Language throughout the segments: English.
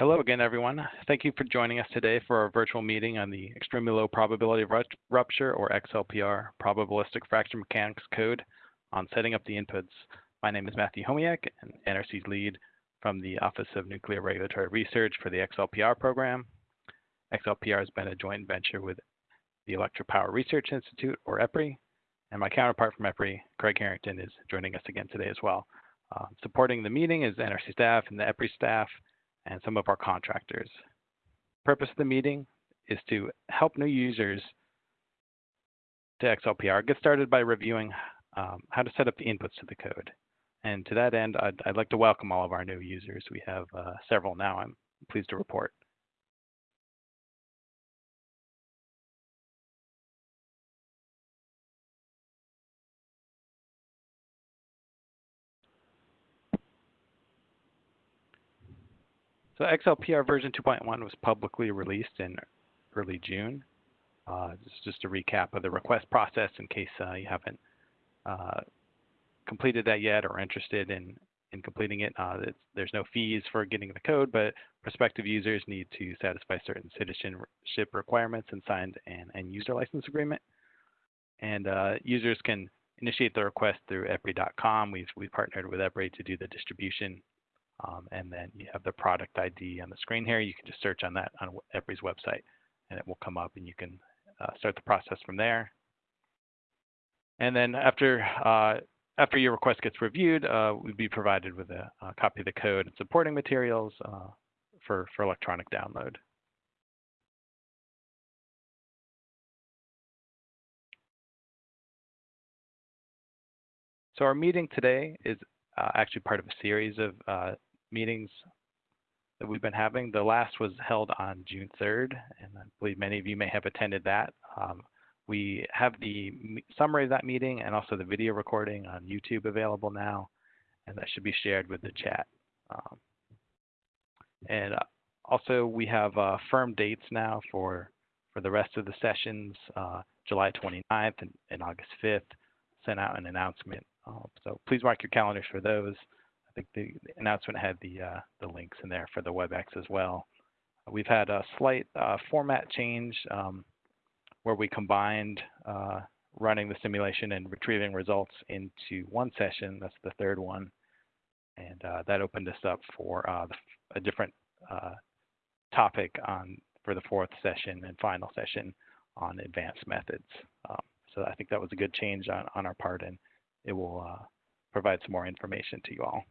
Hello again, everyone. Thank you for joining us today for our virtual meeting on the extremely low probability of rupture, or XLPR, probabilistic fracture mechanics code on setting up the inputs. My name is Matthew Homiak, and NRC's lead from the Office of Nuclear Regulatory Research for the XLPR program. XLPR has been a joint venture with the Electric Power Research Institute, or EPRI, and my counterpart from EPRI, Craig Harrington, is joining us again today as well. Uh, supporting the meeting is NRC staff and the EPRI staff, and some of our contractors. Purpose of the meeting is to help new users to XLPR get started by reviewing um, how to set up the inputs to the code. And to that end, I'd, I'd like to welcome all of our new users. We have uh, several now, I'm pleased to report. So XLPR version 2.1 was publicly released in early June. Uh, is just a recap of the request process in case uh, you haven't uh, completed that yet or interested in, in completing it. Uh, there's no fees for getting the code, but prospective users need to satisfy certain citizenship requirements and sign an end user license agreement. And uh, users can initiate the request through EPRI.com. We've, we've partnered with EPRI to do the distribution um, and then you have the product ID on the screen here. You can just search on that on EPRI's website and it will come up and you can uh, start the process from there. And then after uh, after your request gets reviewed, uh, we'd be provided with a, a, copy of the code and supporting materials uh, for, for electronic download. So our meeting today is uh, actually part of a series of uh, meetings that we've been having. The last was held on June 3rd, and I believe many of you may have attended that. Um, we have the summary of that meeting and also the video recording on YouTube available now, and that should be shared with the chat. Um, and uh, also, we have uh, firm dates now for for the rest of the sessions, uh, July 29th and, and, August 5th. Sent out an announcement, uh, so please mark your calendars for those. I think the, announcement had the uh, the links in there for the WebEx as well. We've had a slight uh, format change um, where we combined uh, running the simulation and retrieving results into one session. That's the third one, and uh, that opened us up for uh, a different uh, topic on for the fourth session and final session on advanced methods. Um, so I think that was a good change on, on our part, and it will provide some more information to you all.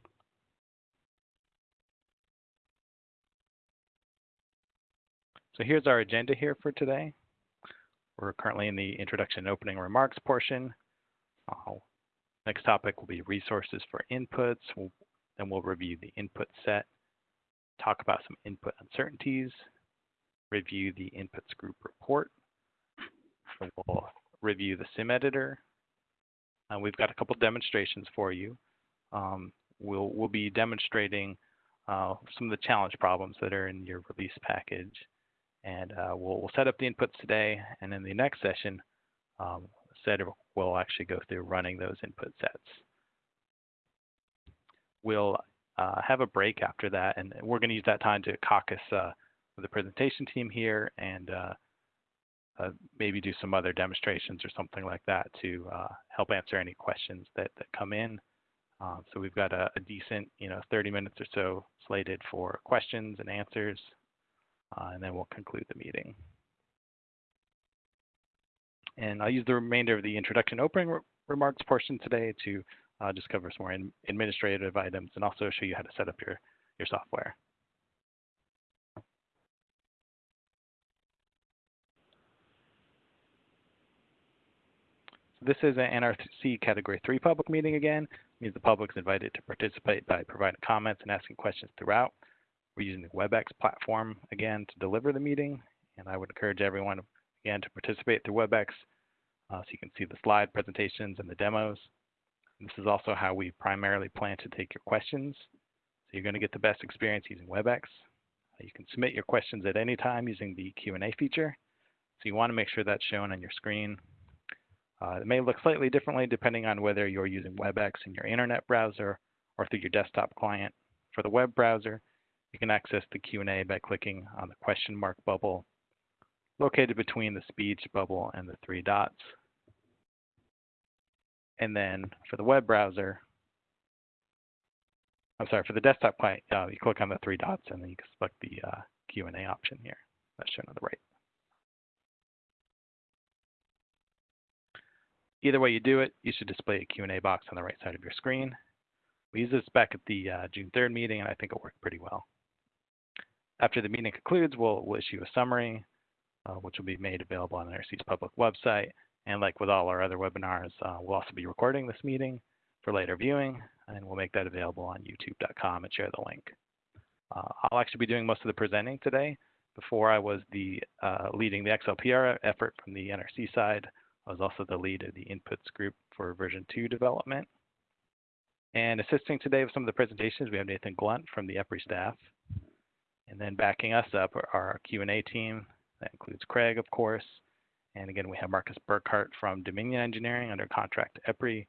So here's our agenda here for today. We're currently in the introduction and opening remarks portion. Uh, next topic will be resources for inputs. We'll, then we'll review the input set, talk about some input uncertainties, review the inputs group report. We'll review the sim editor. Uh, we've got a couple demonstrations for you. Um, we'll, we'll be demonstrating uh, some of the challenge problems that are in your release package. And uh, we'll, we'll, set up the inputs today, and in the next session, um, said we'll actually go through running those input sets. We'll uh, have a break after that, and we're going to use that time to caucus uh, with the presentation team here and uh, uh, maybe do some other demonstrations or something like that to uh, help answer any questions that, that come in. Um, so we've got a, a, decent, you know, 30 minutes or so slated for questions and answers and then we'll conclude the meeting. And I'll use the remainder of the introduction opening re remarks portion today to uh, just cover some more administrative items and also show you how to set up your, your software. This is an NRC Category 3 public meeting again. It means the public is invited to participate by providing comments and asking questions throughout. We're using the WebEx platform again to deliver the meeting, and I would encourage everyone again to participate through WebEx uh, so you can see the slide presentations and the demos. And this is also how we primarily plan to take your questions. So you're going to get the best experience using WebEx. Uh, you can submit your questions at any time using the Q&A feature. So you want to make sure that's shown on your screen. Uh, it may look slightly differently depending on whether you're using WebEx in your internet browser or through your desktop client. For the web browser, You can access the Q&A by clicking on the question mark bubble located between the speech bubble and the three dots. And then for the web browser, I'm sorry, for the desktop client, uh, you click on the three dots and then you can select the uh, Q&A option here. That's shown on the right. Either way you do it, you should display a Q&A box on the right side of your screen. We used this back at the uh, June 3rd meeting, and I think it worked pretty well. After the meeting concludes, we'll, we'll issue a summary, uh, which will be made available on the NRC's public website. And like with all our other webinars, uh, we'll also be recording this meeting for later viewing, and we'll make that available on youtube.com and share the link. Uh, I'll actually be doing most of the presenting today. Before I was the uh, leading the XLPR effort from the NRC side, I was also the lead of the inputs group for version 2 development. And assisting today with some of the presentations, we have Nathan Glunt from the EPRI staff. And then backing us up are our Q&A team. That includes Craig, of course. And again, we have Markus Burkardt from Dominion Engineering under contract to EPRI.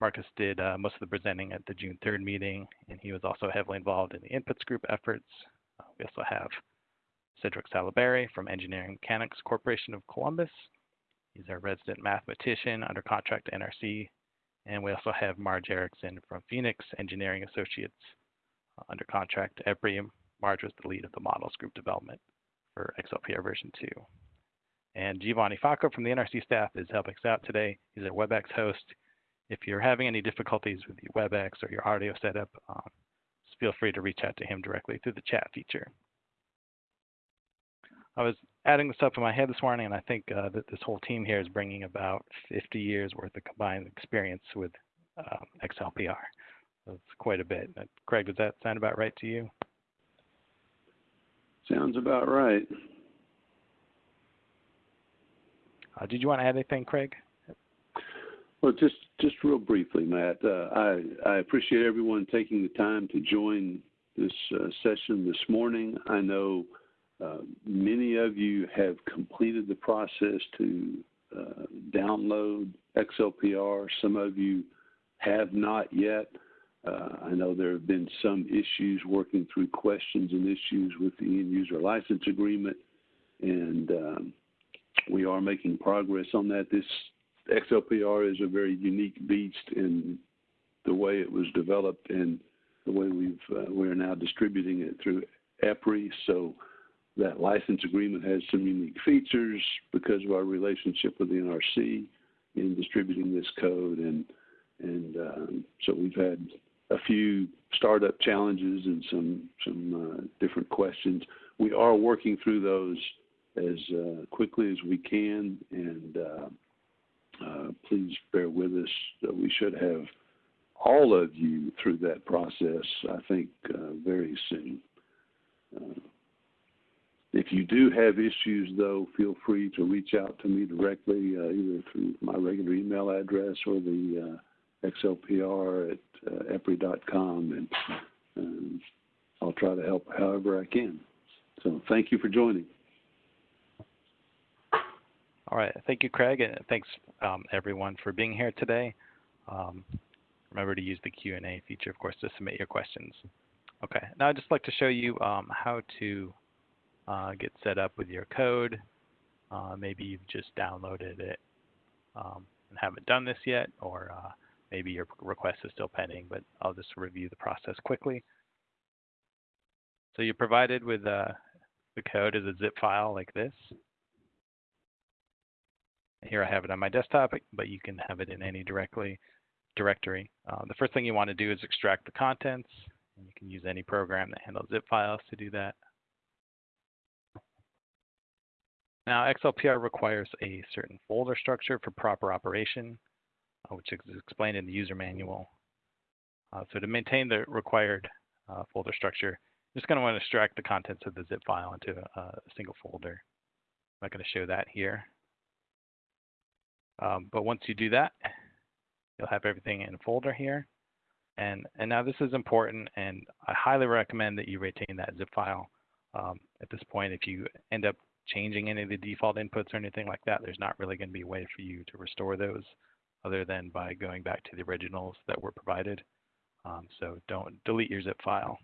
Markus did uh, most of the presenting at the June 3rd meeting, and he was also heavily involved in the inputs group efforts. Uh, we also have Cedric Sallaberry from Engineering Mechanics Corporation of Columbus. He's our resident mathematician under contract to NRC. And we also have Marge Erickson from Phoenix Engineering Associates uh, under contract to EPRI. Marge was the lead of the models group development for XLPR version 2. And Giovanni Facco from the NRC staff is helping us out today. He's our WebEx host. If you're having any difficulties with your WebEx or your audio setup, um, feel free to reach out to him directly through the chat feature. I was adding the stuff in my head this morning, and I think uh, that this whole team here is bringing about 50 years worth of combined experience with uh, XLPR. That's quite a bit. Craig, does that sound about right to you? Sounds about right. Uh, did you want to add anything, Craig? Well, just just real briefly, Matt. Uh, I I appreciate everyone taking the time to join this uh, session this morning. I know uh, many of you have completed the process to uh, download XLPR. Some of you have not yet. Uh, I know there have been some issues working through questions and issues with the end user license agreement, and um, we are making progress on that. This XLPR is a very unique beast in the way it was developed and the way we've uh, we're now distributing it through EPRI. So that license agreement has some unique features because of our relationship with the NRC in distributing this code, and and um, so we've had a few startup challenges and some some uh, different questions. We are working through those as uh, quickly as we can, and uh, uh please bear with us. we should have all of you through that process, I think, uh, very soon. Uh, if you do have issues, though, feel free to reach out to me directly, either through my regular email address or the XLPR at uh, EPRI.com, and um, I'll try to help however I can. So thank you for joining. All right. Thank you, Craig, and thanks um, everyone for being here today. Um, remember to use the Q&A feature, of course, to submit your questions. Okay. Now I'd just like to show you um, how to uh, get set up with your code. Uh, maybe you've just downloaded it um, and haven't done this yet, or uh, maybe your request is still pending, but I'll just review the process quickly. So you're provided with uh, the code as a zip file like this. Here I have it on my desktop, but you can have it in any directly directory. Uh, the first thing you want to do is extract the contents. You can use any program that handles zip files to do that. Now, XLPR requires a certain folder structure for proper operation, which is explained in the user manual. Uh, so to maintain the required uh, folder structure, you're just going to want to extract the contents of the zip file into a, a single folder. I'm not going to show that here. Um, but once you do that, you'll have everything in a folder here. And, and now this is important, and I highly recommend that you retain that zip file. Um, at this point, if you end up changing any of the default inputs or anything like that, there's not really going to be a way for you to restore those other than by going back to the originals that were provided. Um, so don't delete your zip file.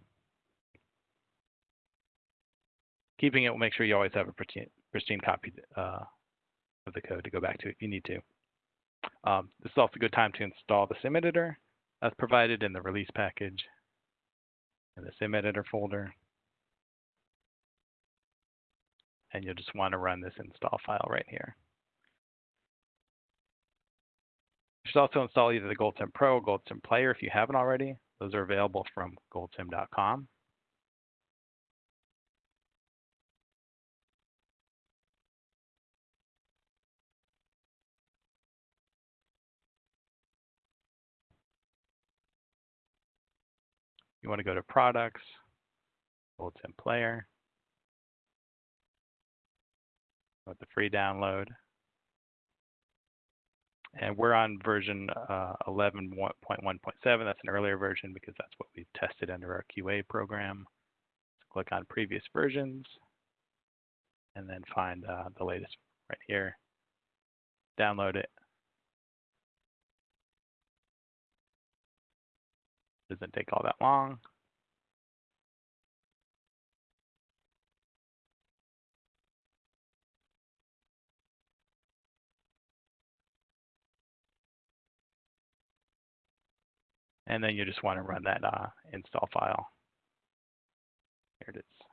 keeping it will make sure you always have a pristine, pristine copy uh, of the code to go back to if you need to. Um, this is also a good time to install the sim editor as provided in the release package in the sim editor folder. And you'll just want to run this install file right here. Should also install either the GoldSim Pro or GoldSim Player if you haven't already. Those are available from goldsim.com. You want to go to Products, GoldSim Player, with the free download. And we're on version uh, 11.1.7. That's an earlier version because that's what we've tested under our QA program. So click on previous versions and then find uh, the latest right here. Download it. Doesn't take all that long. And then you just want to run that uh, install file. Here it is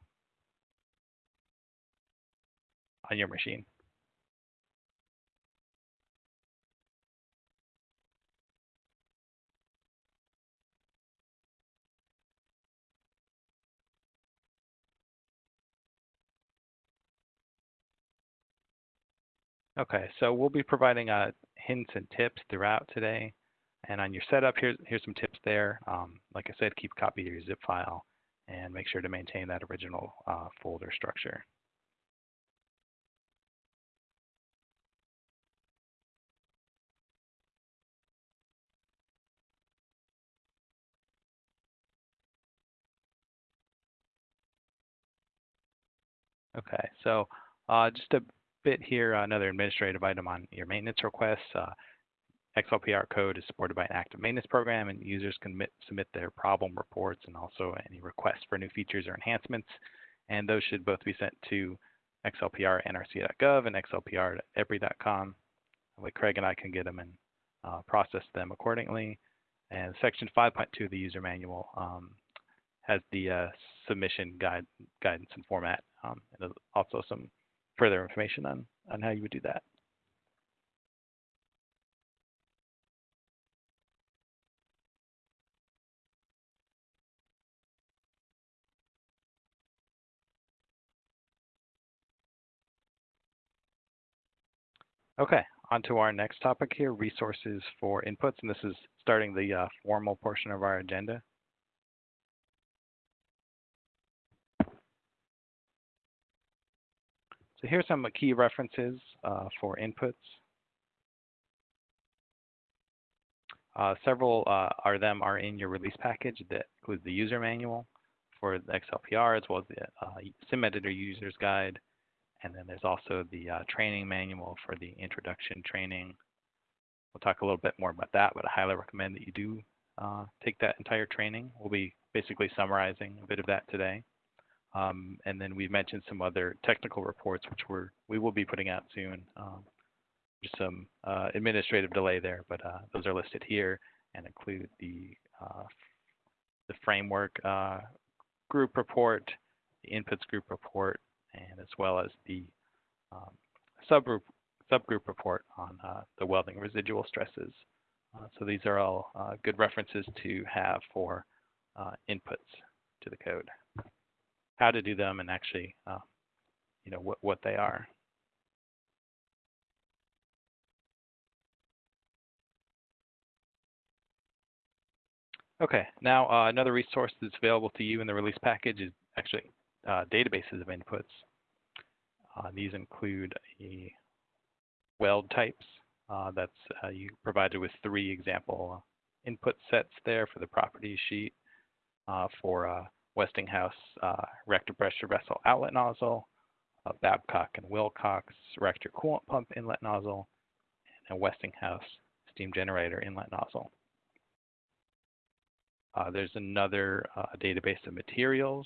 on your machine. Okay, so we'll be providing uh, hints and tips throughout today. And on your setup, here's, here's some tips there. Um, like I said, keep a copy of your zip file and make sure to maintain that original uh, folder structure. Okay, so uh, just a bit here, another administrative item on your maintenance requests. Uh, XLPR code is supported by an active maintenance program, and users can submit their problem reports and also any requests for new features or enhancements. And those should both be sent to xlpr.nrca.gov and XLPR xlpr.epri.com. That Craig and I can get them and uh, process them accordingly. And Section 5.2 of the user manual um, has the uh, submission guide, guidance and format, um, and also some further information on, on how you would do that. Okay, on to our next topic here, resources for inputs, and this is starting the uh, formal portion of our agenda. So here's some key references uh, for inputs. Uh, several uh, are them are in your release package that includes the user manual for the XLPR as well as the uh, SIM editor user's guide, and then there's also the uh, training manual for the introduction training. We'll talk a little bit more about that, but I highly recommend that you do uh, take that entire training. We'll be basically summarizing a bit of that today. Um, and then we mentioned some other technical reports, which we're, we will be putting out soon. Um, just some uh, administrative delay there, but uh, those are listed here and include the, uh, the framework uh, group report, the inputs group report, and as well as the um, subgroup subgroup report on uh, the welding residual stresses. Uh, so these are all uh, good references to have for uh, inputs to the code, how to do them, and actually, uh, you know, what what they are. Okay, now uh, another resource that's available to you in the release package is actually uh, databases of inputs. Uh, these include a weld types. Uh, that's uh, you provided with three example input sets there for the property sheet uh, for Westinghouse reactor pressure vessel outlet nozzle, Babcock and Wilcox reactor coolant pump inlet nozzle, and a Westinghouse steam generator inlet nozzle. Uh, there's another uh, database of materials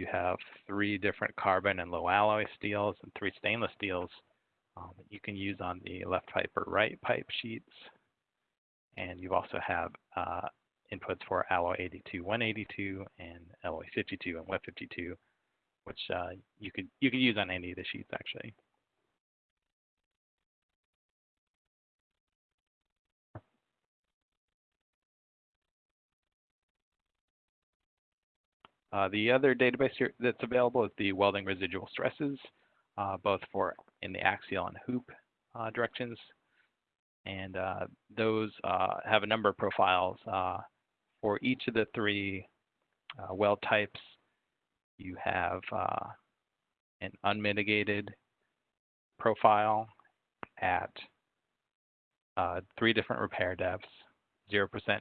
you have three different carbon and low alloy steels and three stainless steels um, that you can use on the left pipe or right pipe sheets. And you also have uh, inputs for alloy 82, 182, and alloy 52 and 152, which uh, you could you could use on any of the sheets actually. Uh, the other database that's available is the welding residual stresses, uh, both for in the axial and hoop uh, directions. And uh, those uh, have a number of profiles. Uh, for each of the three weld types, you have an unmitigated profile at three different repair depths, 0%, 15%,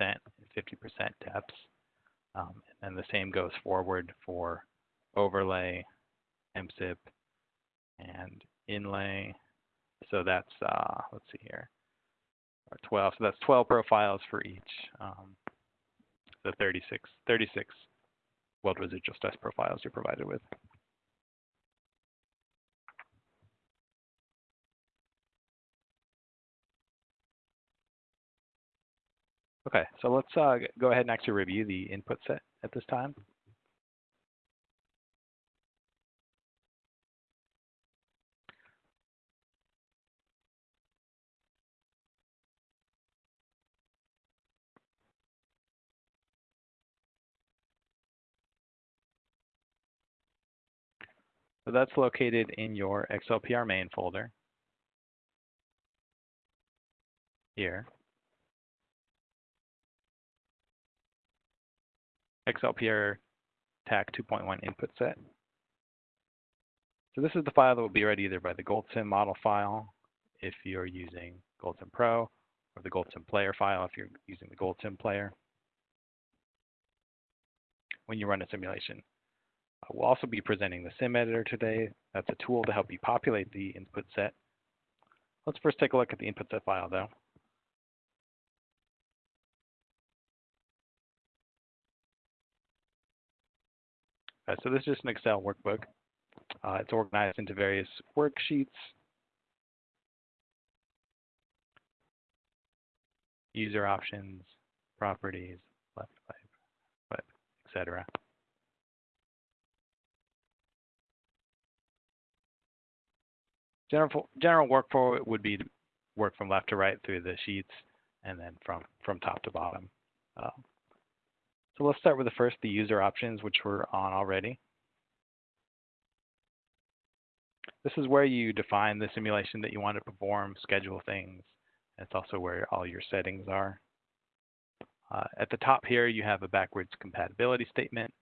and 50% depths. Um, and the same goes forward for overlay, MSIP, and inlay. So that's, uh, let's see here, 12. So that's 12 profiles for each. Um, the 36, 36 weld residual stress profiles you're provided with. Okay, so let's uh, go ahead and actually review the input set at this time. So that's located in your XLPR main folder here. XLPR TAC 2.1 input set. So this is the file that will be read either by the GoldSim model file if you're using GoldSim Pro, or the GoldSim player file if you're using the GoldSim player when you run a simulation. Uh, we'll also be presenting the sim editor today. That's a tool to help you populate the input set. Let's first take a look at the input set file though. Uh, so this is just an Excel workbook. Uh, it's organized into various worksheets. User options, properties, left pipe, etc. General, general workflow would be to work from left to right through the sheets and then from, from top to bottom. Uh, so let's start with the first, the user options, which we're on already. This is where you define the simulation that you want to perform, schedule things. It's also where all your settings are. Uh, at the top here, you have a backwards compatibility statement.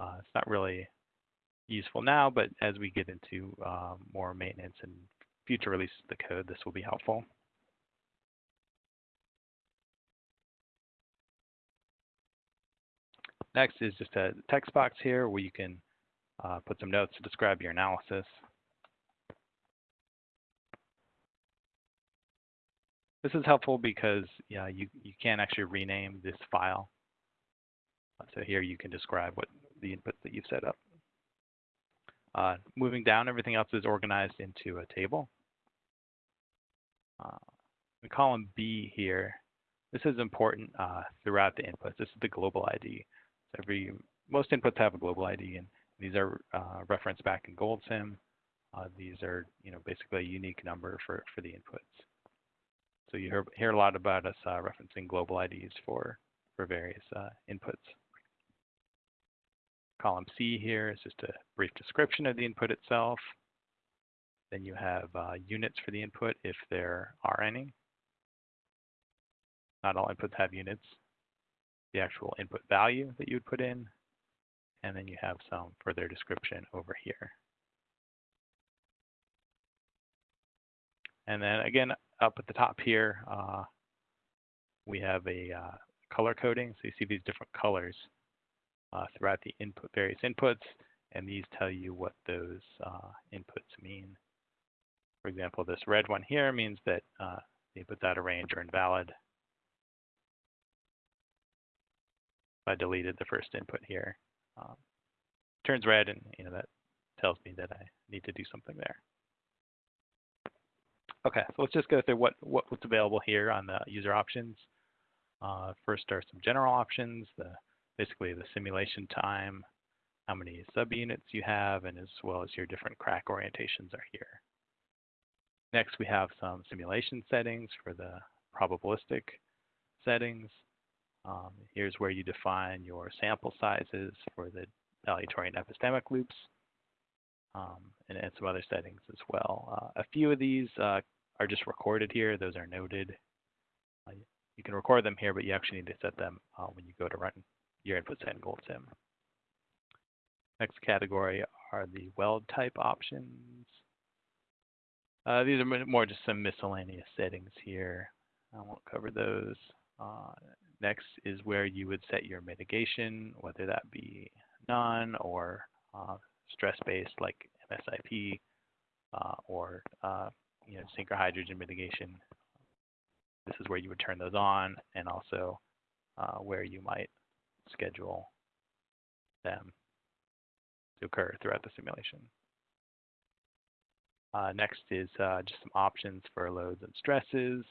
Uh, it's not really useful now, but as we get into um, more maintenance and future releases of the code, this will be helpful. Next is just a text box here where you can uh, put some notes to describe your analysis. This is helpful because yeah, you, you can actually rename this file. So here you can describe what the input that you've set up. Uh, moving down, everything else is organized into a table. Uh, in column B here, this is important uh, throughout the inputs. This is the global ID every most inputs have a global ID, and these are uh, referenced back in GoldSim. Uh, these are, you know, basically a unique number for, for the inputs. So you hear, hear a lot about us uh, referencing global IDs for, for various uh, inputs. Column C here is just a brief description of the input itself. Then you have uh, units for the input if there are any. Not all inputs have units the actual input value that you would put in, and then you have some further description over here. And then again, up at the top here, uh, we have a uh, color coding. So you see these different colors uh, throughout the input, various inputs, and these tell you what those uh, inputs mean. For example, this red one here means that uh, the inputs out of range are invalid. I deleted the first input here. Um, turns red, and you know that tells me that I need to do something there. Okay, so let's just go through what, what what's available here on the user options. Uh, first are some general options, the basically the simulation time, how many subunits you have, and as well as your different crack orientations are here. Next, we have some simulation settings for the probabilistic settings. Um, here's where you define your sample sizes for the aleatoric and epistemic loops, um, and, and, some other settings as well. Uh, a few of these uh, are just recorded here. Those are noted. Uh, you can record them here, but you actually need to set them uh, when you go to run your input set in GoldSim. Next category are the weld type options. Uh, these are more just some miscellaneous settings here. I won't cover those. Uh, next is where you would set your mitigation, whether that be non or uh, stress-based like MSIP uh, or uh, you know synchrohydrogen mitigation. This is where you would turn those on and also uh, where you might schedule them to occur throughout the simulation. Uh, next is uh, just some options for loads and stresses,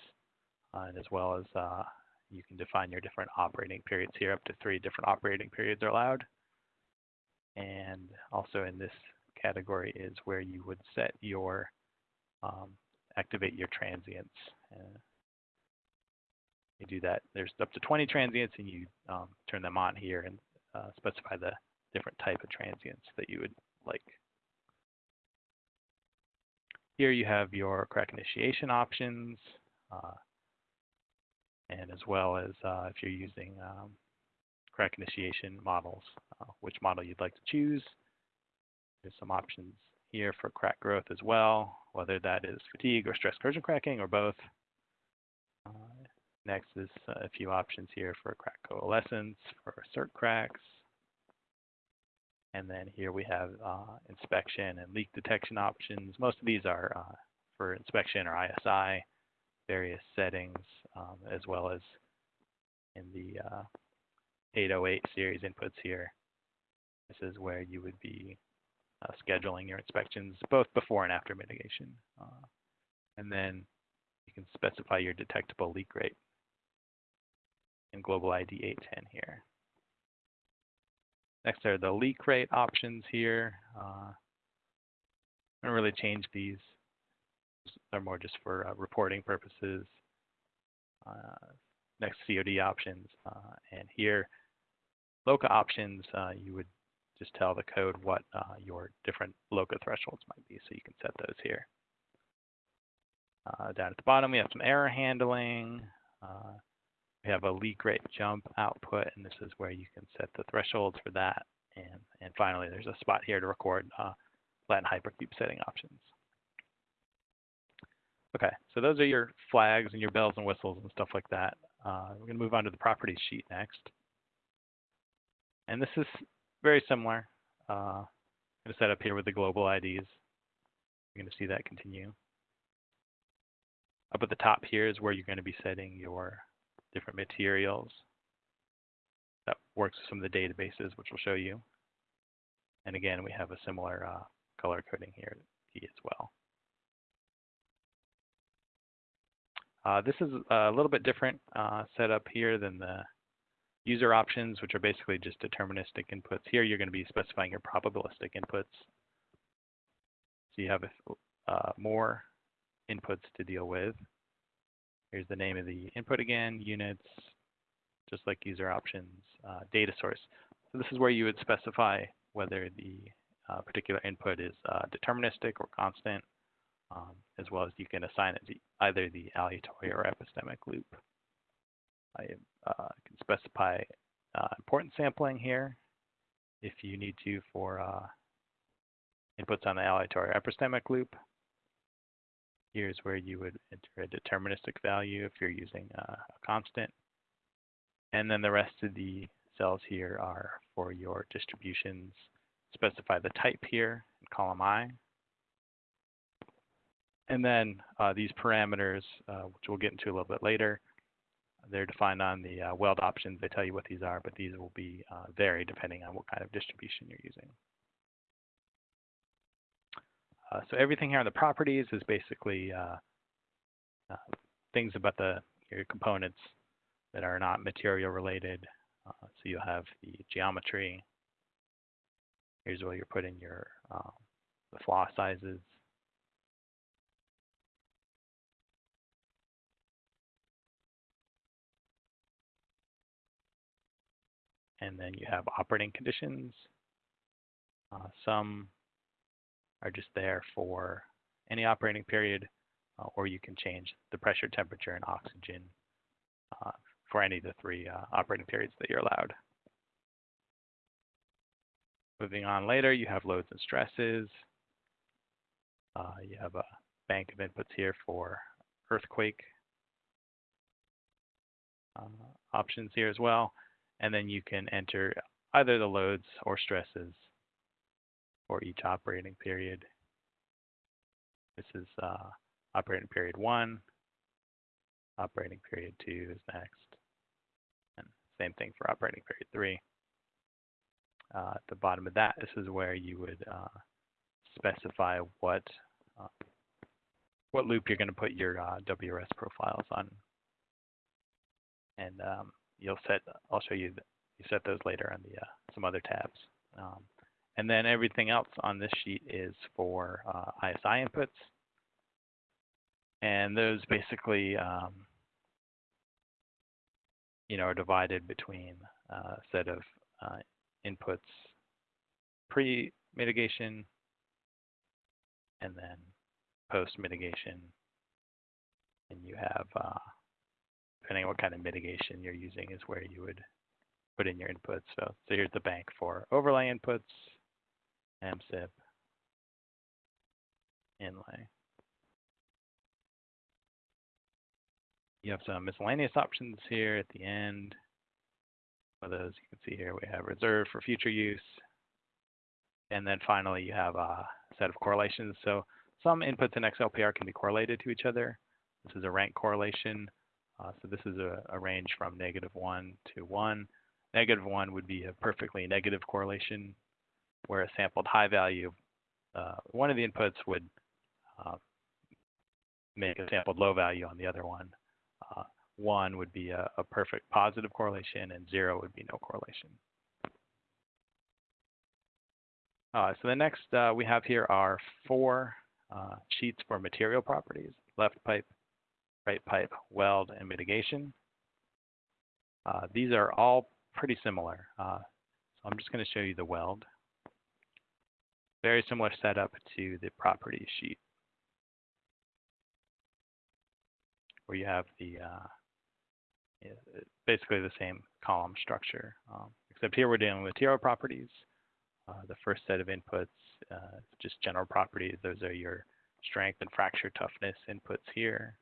uh, and as well as uh, you can define your different operating periods here. Up to three different operating periods are allowed. And also in this category is where you would set your, um, activate your transients. Uh, you do that. There's up to 20 transients, and you um, turn them on here and uh, specify the different type of transients that you would like. Here you have your crack initiation options, uh, and as well as uh, if you're using um, crack initiation models, uh, which model you'd like to choose. There's some options here for crack growth as well, whether that is fatigue or stress corrosion cracking or both. Uh, next is a few options here for crack coalescence, for cert cracks, and then here we have uh, inspection and leak detection options. Most of these are uh, for inspection or ISI, various settings, um, as well as in the uh, 808 series inputs here. This is where you would be uh, scheduling your inspections both before and after mitigation. Uh, and then you can specify your detectable leak rate in Global ID 810 here. Next are the leak rate options here. Uh, I don't really change these. They're more just for uh, reporting purposes. Next, COD options. Uh, and here, LOCA options, uh, you would just tell the code what uh, your different LOCA thresholds might be, so you can set those here. down at the bottom, we have some error handling. We have a leak rate jump output, and this is where you can set the thresholds for that. And, and finally, there's a spot here to record Latin hypercube setting options. Okay, so those are your flags and your bells and whistles and stuff like that. Uh, we're going to move on to the properties sheet next. And this is very similar. Uh, I'm going to set up here with the global IDs. You're going to see that continue. Up at the top here is where you're going to be setting your different materials. That works with some of the databases, which we'll show you. And again, we have a similar uh, color coding here as well. Uh, this is a little bit different uh, setup here than the user options, which are basically just deterministic inputs. Here, you're going to be specifying your probabilistic inputs. So you have uh, more inputs to deal with. Here's the name of the input again, units, just like user options, uh, data source. So this is where you would specify whether the uh, particular input is uh, deterministic or constant, um, as well as you can assign it to either the aleatory or epistemic loop. I uh, can specify uh, importance sampling here if you need to for uh, inputs on the aleatory or epistemic loop. Here's where you would enter a deterministic value if you're using uh, a constant. And then the rest of the cells here are for your distributions. Specify the type here in column I. And then uh, these parameters, uh, which we'll get into a little bit later, they're defined on the uh, weld options. They tell you what these are, but these will be uh, vary depending on what kind of distribution you're using. Uh, so everything here on the properties is basically uh, things about the your components that are not material related. So you'll have the geometry. Here's where you're putting your um, the flaw sizes. And then you have operating conditions. Uh, some are just there for any operating period, uh, or you can change the pressure, temperature, and oxygen uh, for any of the three uh, operating periods that you're allowed. Moving on later, you have loads and stresses. Uh, you have a bank of inputs here for earthquake uh, options here as well. And then you can enter either the loads or stresses for each operating period. This is uh, operating period one. Operating period two is next. And same thing for operating period three. Uh, at the bottom of that, this is where you would uh, specify what uh, what loop you're going to put your uh, WRS profiles on. And um, you'll set, I'll show you, you set those later on the uh, some other tabs. Um, and then everything else on this sheet is for uh, ISI inputs. And those basically, um, you know, are divided between a set of uh, inputs pre-mitigation and then post-mitigation. And you have, uh, depending on what kind of mitigation you're using is where you would put in your inputs. So, so here's the bank for overlay inputs, MSIP, inlay. You have some miscellaneous options here at the end. For those you can see here, we have reserved for future use. And then finally, you have a set of correlations. So some inputs in XLPR can be correlated to each other. This is a rank correlation. Uh, so this is a, a, range from negative 1 to 1. Negative 1 would be a perfectly negative correlation where a sampled high value, uh, one of the inputs would uh, make a sampled low value on the other one. Uh, one would be a, a, perfect positive correlation, and zero would be no correlation. Uh, so the next uh, we have here are four uh, sheets for material properties, left pipe, right pipe, weld, and mitigation. these are all pretty similar. so I'm just going to show you the weld very similar setup to the property sheet where you have the uh, basically the same column structure, um, except here we're dealing with material properties. Uh, the first set of inputs, uh, just general properties. Those are your strength and fracture toughness inputs here.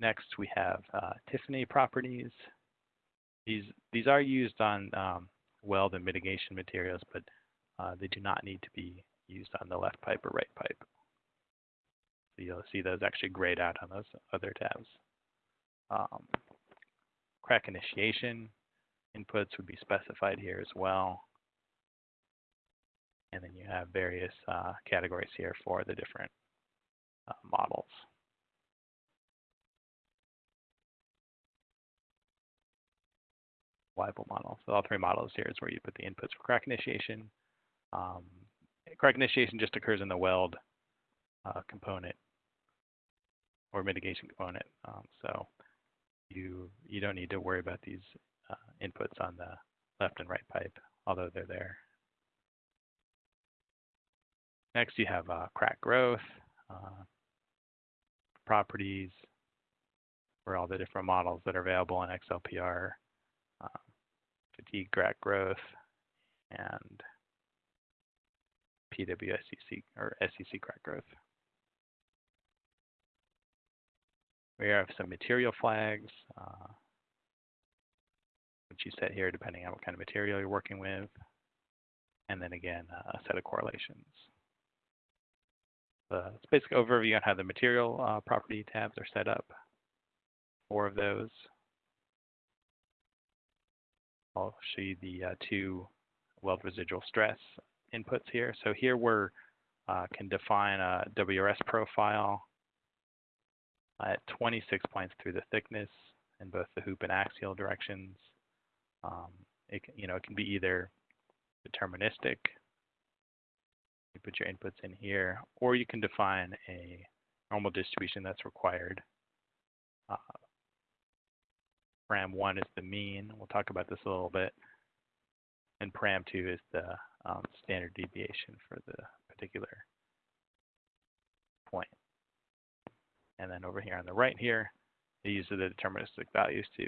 Next, we have uh, Tiffany properties. These these are used on um, weld and mitigation materials, but uh, they do not need to be used on the left pipe or right pipe. So you'll see those actually grayed out on those other tabs. Um, crack initiation inputs would be specified here as well. And then you have various uh, categories here for the different uh, models. Weibull model. So all three models here is where you put the inputs for crack initiation, um, crack initiation just occurs in the weld uh, component or mitigation component. Um, so you you don't need to worry about these uh, inputs on the left and right pipe, although they're there. Next, you have uh, crack growth, uh, properties for all the different models that are available in XLPR, uh, fatigue crack growth, and PWSCC or SCC crack growth. We have some material flags, uh, which you set here depending on what kind of material you're working with. And then again, uh, a set of correlations. Uh, it's basic overview on how the material uh, property tabs are set up. Four of those. I'll show you the uh, two weld residual stress inputs here. So here we're uh, can define a WRS profile at 26 points through the thickness in both the hoop and axial directions. Um, it you know, it can be either deterministic, you put your inputs in here, or you can define a normal distribution that's required. Uh, param1 is the mean. We'll talk about this a little bit. And param2 is the um, standard deviation for the particular point. And then over here on the right here, it uses the deterministic values to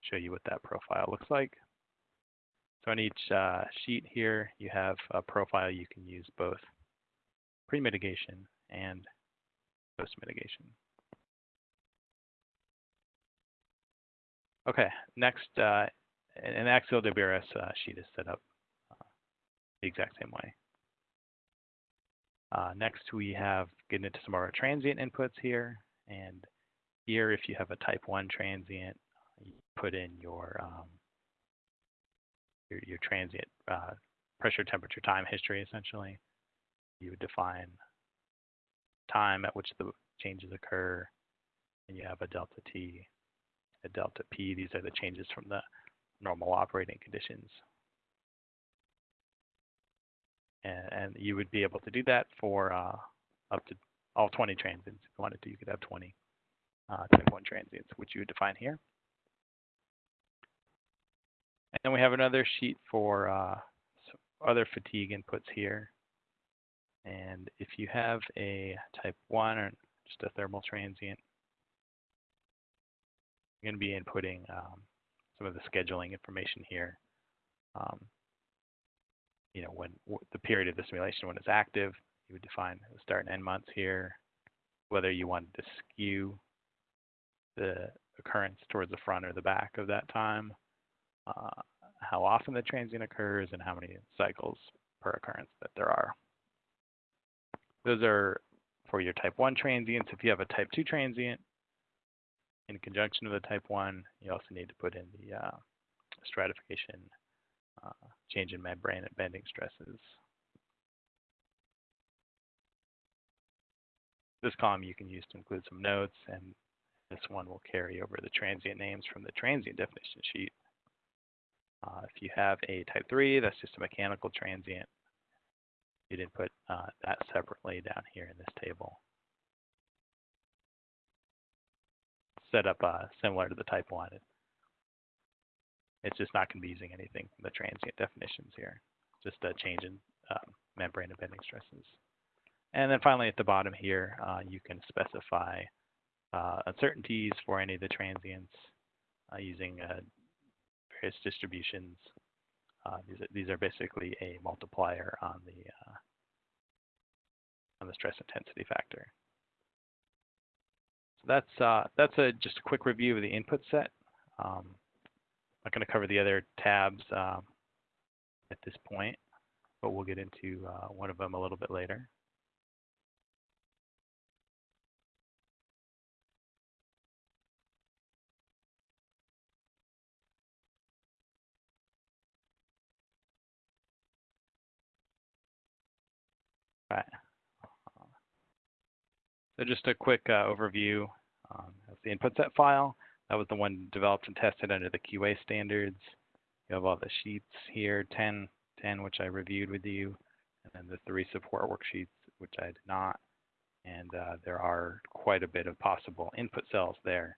show you what that profile looks like. So on each uh, sheet here, you have a profile you can use both pre-mitigation and post-mitigation. Okay, next, uh, an axial WRS uh, sheet is set up uh, the exact same way. Uh, next, we have getting into some of our transient inputs here. And here, if you have a type 1 transient, you put in your um, your, your, transient uh, pressure, temperature, time history, essentially. You would define time at which the changes occur, and you have a delta T, delta P. These are the changes from the normal operating conditions. And, and you would be able to do that for uh, up to all 20 transients. If you wanted to, you could have 20 uh, type 1 transients, which you would define here. And then we have another sheet for uh, other fatigue inputs here. And if you have a type 1 or just a thermal transient, going to be inputting um, some of the scheduling information here. Um, you know, when the period of the simulation when it's active, you would define the start and end months here, whether you wanted to skew the occurrence towards the front or the back of that time, uh, how often the transient occurs, and how many cycles per occurrence that there are. Those are for your type 1 transients. If you have a type 2 transient, in conjunction with the type 1, you also need to put in the uh, stratification, uh, change in membrane and bending stresses. This column you can use to include some notes, and this one will carry over the transient names from the transient definition sheet. Uh, if you have a type 3, that's just a mechanical transient. You'd input uh, that separately down here in this table. Set up uh, similar to the type 1. It's just not going to be using anything from the transient definitions here. Just a change in um, membrane and bending stresses. And then finally at the bottom here, uh, you can specify uh, uncertainties for any of the transients uh, using uh, various distributions. Uh, these, are, these are basically a multiplier on the on the stress intensity factor. That's uh, that's a just a quick review of the input set. Um, I'm not going to cover the other tabs um, at this point, but we'll get into uh, one of them a little bit later. Right. So just a quick uh, overview um, of the input set file. That was the one developed and tested under the QA standards. You have all the sheets here, 10, 10 which I reviewed with you, and then the three support worksheets, which I did not. And uh, there are quite a bit of possible input cells there.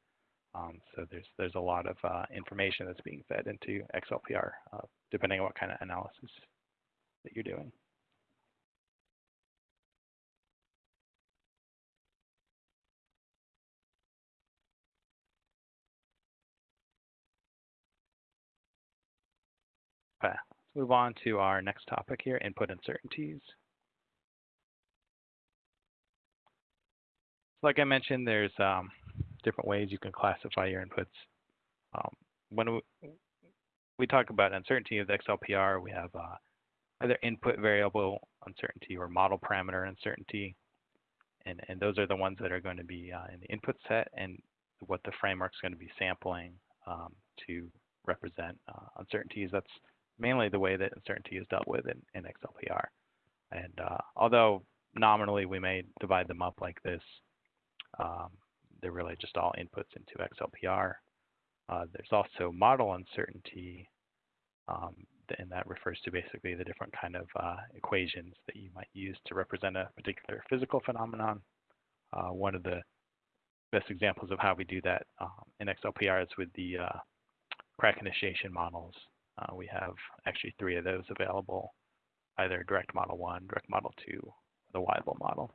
Um, so there's there's a lot of uh, information that's being fed into XLPR, uh, depending on what kind of analysis that you're doing. Move on to our next topic here, input uncertainties. Like I mentioned, there's um, different ways you can classify your inputs. Um, when we, we, talk about uncertainty of the XLPR, we have uh, either input variable uncertainty or model parameter uncertainty. And, and those are the ones that are going to be uh, in the input set and what the framework's going to be sampling um, to represent uh, uncertainties. That's mainly the way that uncertainty is dealt with in, in XLPR. And uh, although nominally we may divide them up like this, um, they're really just all inputs into XLPR. Uh, there's also model uncertainty, um, and that refers to basically the different kind of uh, equations that you might use to represent a particular physical phenomenon. Uh, one of the best examples of how we do that um, in XLPR is with the uh, crack initiation models. Uh, we have actually three of those available, either direct model one, direct model two, the Weibull model.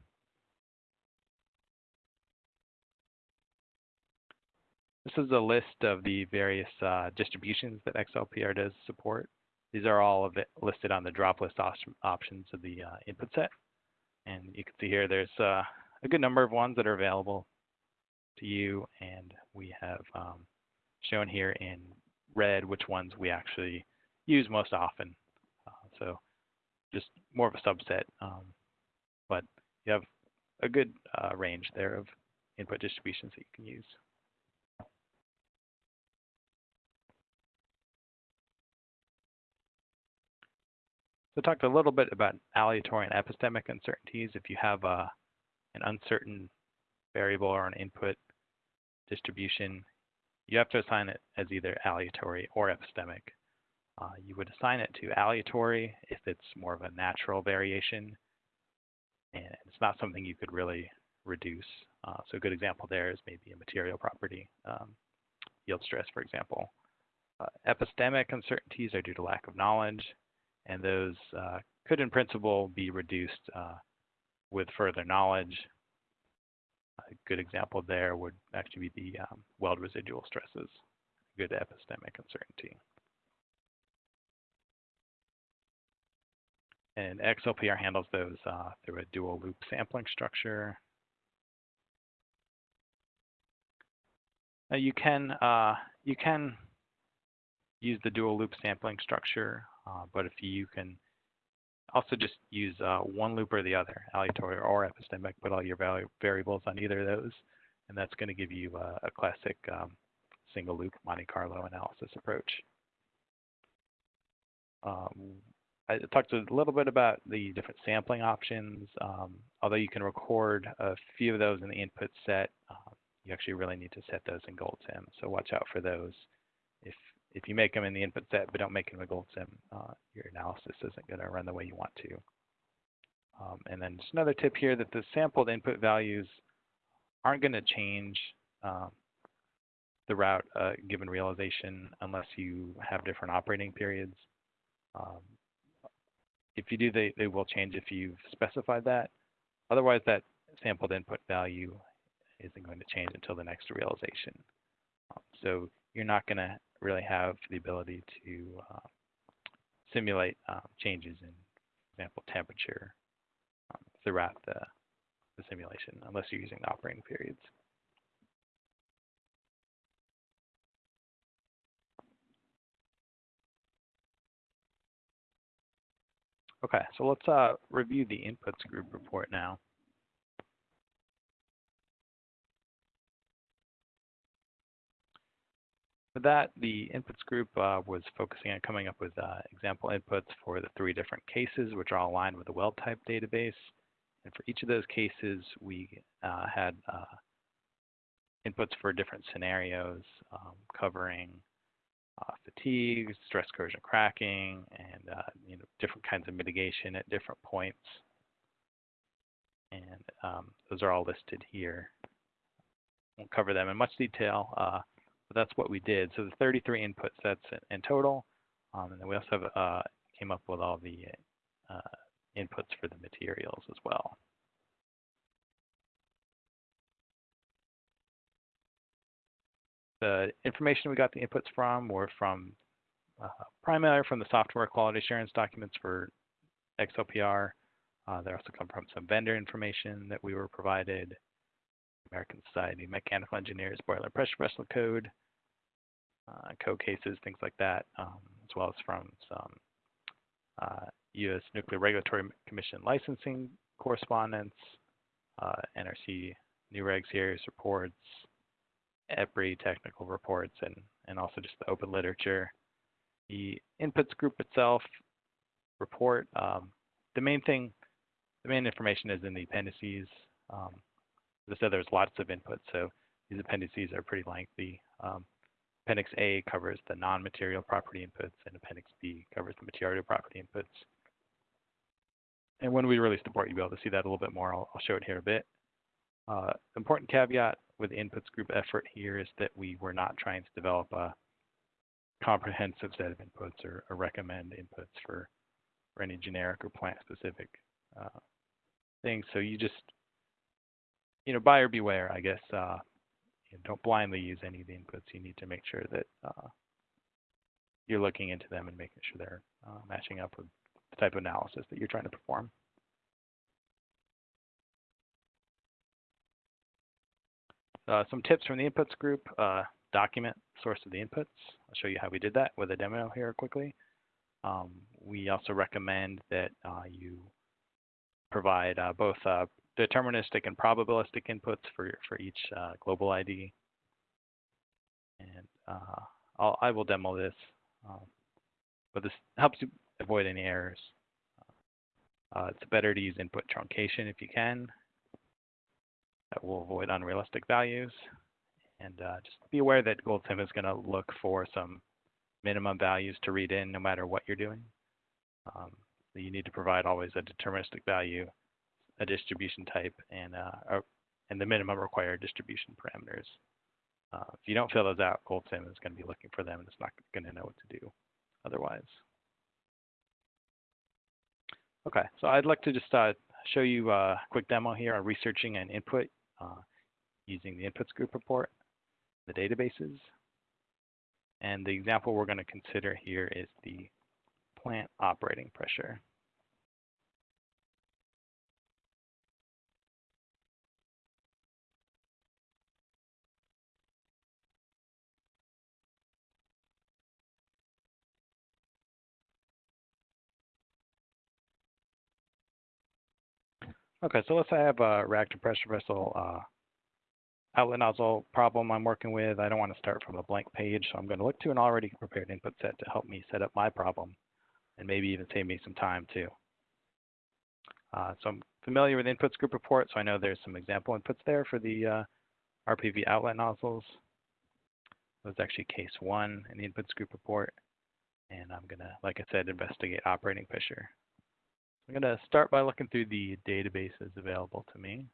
This is a list of the various uh, distributions that XLPR does support. These are all listed on the drop list op options of the uh, input set. And you can see here there's uh, a good number of ones that are available to you. And we have um, shown here in red which ones we actually use most often. Uh, so just more of a subset. Um, but you have a good uh, range there of input distributions that you can use. So talked a little bit about aleatory and epistemic uncertainties. If you have a, uh, an uncertain variable or an input distribution, you have to assign it as either aleatory or epistemic. Uh, you would assign it to aleatory if it's more of a natural variation and it's not something you could really reduce. Uh, so a good example there is maybe a material property, um, yield stress, for example. Uh, epistemic uncertainties are due to lack of knowledge and those uh, could in principle be reduced uh, with further knowledge. A good example there would actually be the um, weld residual stresses, good epistemic uncertainty. And XLPR handles those uh, through a dual loop sampling structure. Now you can uh, you can use the dual loop sampling structure uh, but if you can also just use uh, one loop or the other, aleatory or epistemic, put all your variables on either of those, and that's going to give you a, a classic um, single loop Monte Carlo analysis approach. Um, I talked a little bit about the different sampling options. Um, although you can record a few of those in the input set, uh, you actually really need to set those in GoldSim. So watch out for those if if you make them in the input set but don't make them a GoldSim, uh, your analysis isn't going to run the way you want to. Um, and then just another tip here that the sampled input values aren't going to change um, throughout a given realization unless you have different operating periods. Um, if you do, they, they will change if you've specified that. Otherwise, that sampled input value isn't going to change until the next realization. Um, so you're not going to really have the ability to uh, simulate um, changes in, for example, temperature um, throughout the, the simulation, unless you're using the operating periods. Okay, so let's uh, review the inputs group report now. For that, the inputs group uh, was focusing on coming up with uh, example inputs for the three different cases, which are all aligned with the weld type database. And for each of those cases, we uh, had uh, inputs for different scenarios um, covering uh, fatigue, stress corrosion cracking, and uh, you know, different kinds of mitigation at different points. And um, those are all listed here. Won't cover them in much detail. That's what we did. So the 33 input sets in total. Um, and then we also have, uh, came up with all the uh, inputs for the materials as well. The information we got the inputs from were from uh, primarily from the software quality assurance documents for XLPR. Uh, they also come from some vendor information that we were provided, American Society Mechanical Engineers boiler pressure vessel code, uh, code cases, things like that, um, as well as from some uh, U.S. Nuclear Regulatory Commission licensing correspondence, uh, NRC NUREG series reports, EPRI technical reports, and, and also just the open literature. The inputs group itself report, um, the main thing the main information is in the appendices. Um, as I said, there's lots of inputs, so these appendices are pretty lengthy. Um, Appendix A covers the non-material property inputs, and Appendix B covers the material property inputs. And when we release the report, you'll be able to see that a little bit more. I'll, I'll show it here a bit. Uh, important caveat with inputs group effort here is that we were not trying to develop a comprehensive set of inputs or, or recommend inputs for, for any generic or plant specific uh, things. So you just, you know, buyer beware, I guess. Uh, you know, don't blindly use any of the inputs. You need to make sure that uh, you're looking into them and making sure they're uh, matching up with the type of analysis that you're trying to perform. Uh, some tips from the inputs group, uh, document source of the inputs. I'll show you how we did that with a demo here quickly. Um, we also recommend that uh, you provide uh, both uh, deterministic and probabilistic inputs for, for each uh, global ID. And I'll, I will demo this, um, but this helps you avoid any errors. it's better to use input truncation if you can. That will avoid unrealistic values. And uh, just be aware that GoldSim is going to look for some minimum values to read in no matter what you're doing. Um, you need to provide always a deterministic value, a distribution type, and, uh, and the minimum required distribution parameters. Uh, if you don't fill those out, GoldSim is going to be looking for them and it's not going to know what to do otherwise. Okay, so I'd like to just uh, show you a quick demo here on researching an input uh, using the inputs group report, the databases. And the example we're going to consider here is the plant operating pressure. Okay, so let's say I have a reactor pressure vessel uh, outlet nozzle problem I'm working with. I don't want to start from a blank page, so I'm going to look to an already prepared input set to help me set up my problem and maybe even save me some time too. Uh, so I'm familiar with inputs group report, so I know there's some example inputs there for the uh, RPV outlet nozzles. That was actually case one in the inputs group report. And I'm going to, like I said, investigate operating pressure. I'm going to start by looking through the databases available to me.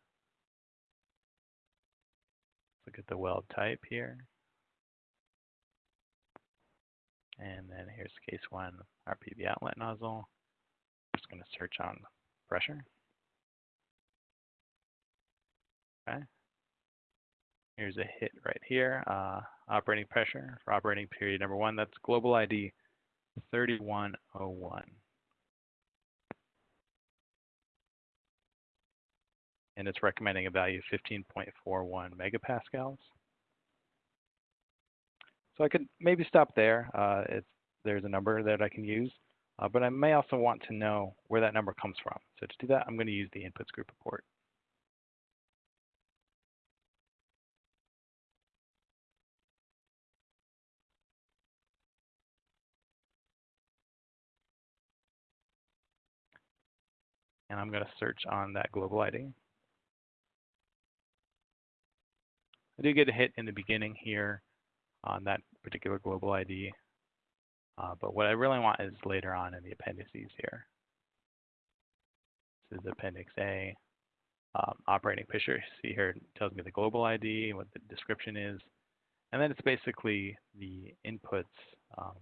Look at the weld type here. And then here's case one, RPV outlet nozzle. I'm just going to search on pressure. Okay. Here's a hit right here, uh, operating pressure for operating period number one. That's global ID 3101. And it's recommending a value of 15.41 megapascals. So I could maybe stop there. Uh, there's a number that I can use, uh, but I may also want to know where that number comes from. So to do that, I'm going to use the inputs group report. And I'm going to search on that global ID. I do get a hit in the beginning here on that particular global ID. Uh, but what I really want is later on in the appendices here. This is Appendix A. Um, operating picture, see here, tells me the global ID, what the description is. And then it's basically the inputs um,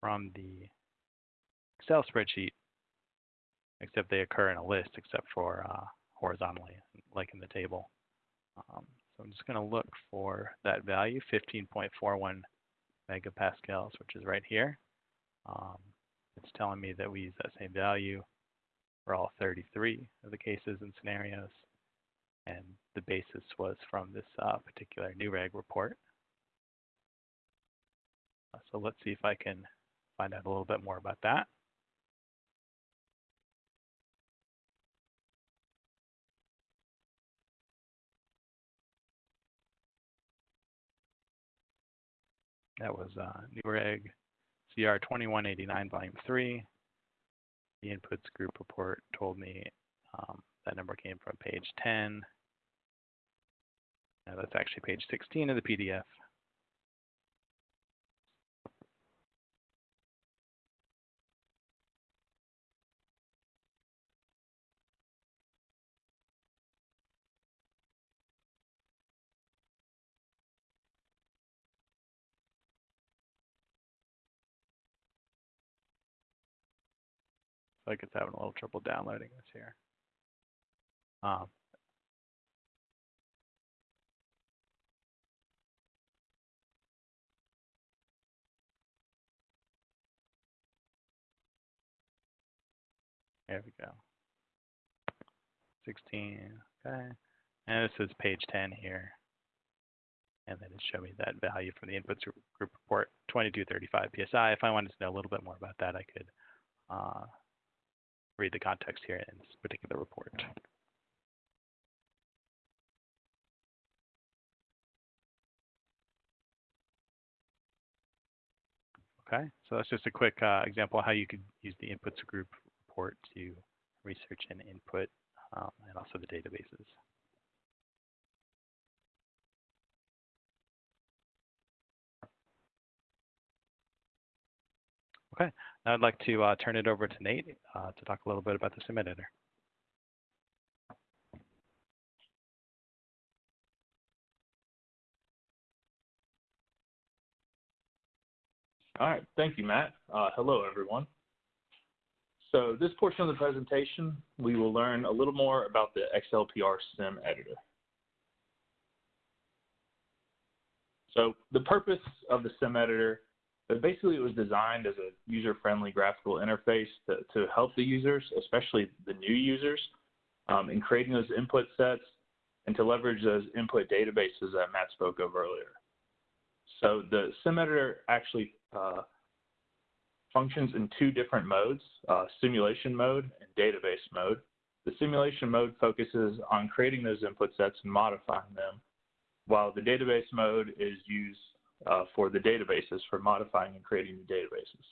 from the Excel spreadsheet, except they occur in a list except for uh, horizontally, like in the table. Um, so I'm just going to look for that value, 15.41 megapascals, which is right here. Um, it's telling me that we use that same value for all 33 of the cases and scenarios. And the basis was from this uh, particular NUREG report. Uh, so let's see if I can find out a little bit more about that. That was uh, NUREG CR 2189, Volume 3. the inputs group report told me um, that number came from page 10. Now that's actually page 16 of the PDF. Like it's having a little trouble downloading this here. Um, there we go. 16, okay. And this is page 10 here. And then it showed me that value from the inputs group report, 2235 PSI. If I wanted to know a little bit more about that, I could uh, read the context here in this particular report. Okay, so that's just a quick uh, example of how you could use the inputs group report to research and input um, and also the databases. Okay, I'd like to uh, turn it over to Nate uh, to talk a little bit about the sim editor. All right, thank you, Matt. Uh, hello, everyone. So this portion of the presentation, we will learn a little more about the XLPR sim editor. So the purpose of the sim editor but basically, it was designed as a user-friendly graphical interface to, to help the users, especially the new users, um, in creating those input sets and to leverage those input databases that Matt spoke of earlier. So the sim editor actually uh, functions in two different modes, uh, simulation mode and database mode. The simulation mode focuses on creating those input sets and modifying them, while the database mode is used uh, for the databases, for modifying and creating new databases.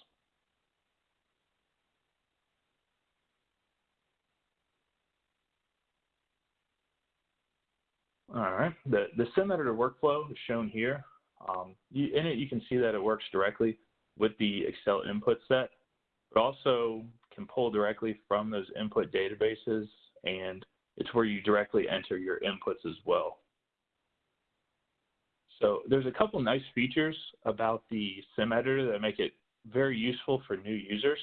All right, the, the sim editor workflow is shown here. Um, you, in it, you can see that it works directly with the Excel input set, but also can pull directly from those input databases, and it's where you directly enter your inputs as well. So there's a couple nice features about the sim editor that make it very useful for new users.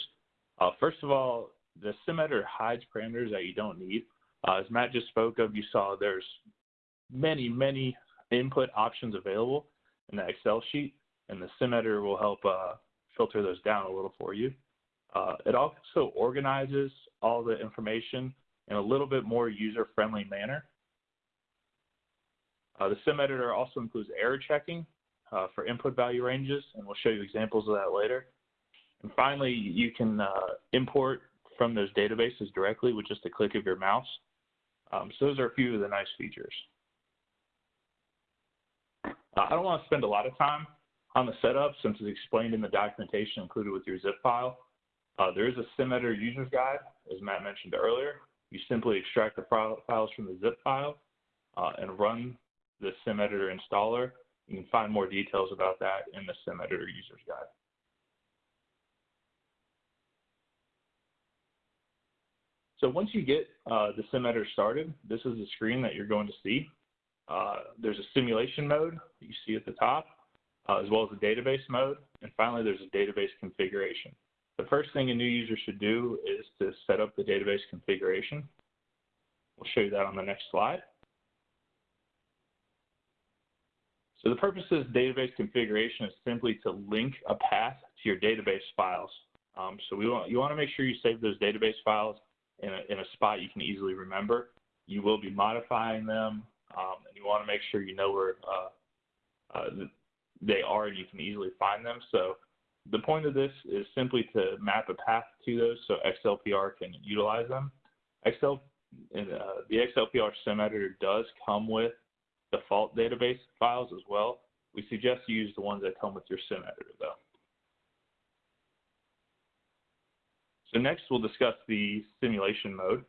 Uh, first of all, the sim editor hides parameters that you don't need. Uh, as Matt just spoke of, you saw there's many, many input options available in the Excel sheet, and the sim editor will help uh, filter those down a little for you. Uh, it also organizes all the information in a little bit more user-friendly manner. Uh, the sim editor also includes error checking uh, for input value ranges, and we'll show you examples of that later. And finally, you can uh, import from those databases directly with just a click of your mouse. Um, so those are a few of the nice features. I don't want to spend a lot of time on the setup since it's explained in the documentation included with your zip file. Uh, there is a sim editor user's guide, as Matt mentioned earlier. You simply extract the files from the zip file uh, and run the sim editor installer. You can find more details about that in the sim editor user's guide. So once you get uh, the sim editor started, this is the screen that you're going to see. Uh, there's a simulation mode that you see at the top, uh, as well as a database mode, and finally there's a database configuration. The first thing a new user should do is to set up the database configuration. We'll show you that on the next slide. So the purpose of this database configuration is simply to link a path to your database files. Um, so we want, you want to make sure you save those database files in a, in a spot you can easily remember. You will be modifying them, um, and you want to make sure you know where uh, uh, they are and you can easily find them. So the point of this is simply to map a path to those so XLPR can utilize them. Excel, uh, the XLPR sim editor does come with default database files as well. We suggest you use the ones that come with your sim editor though. So next we'll discuss the simulation mode.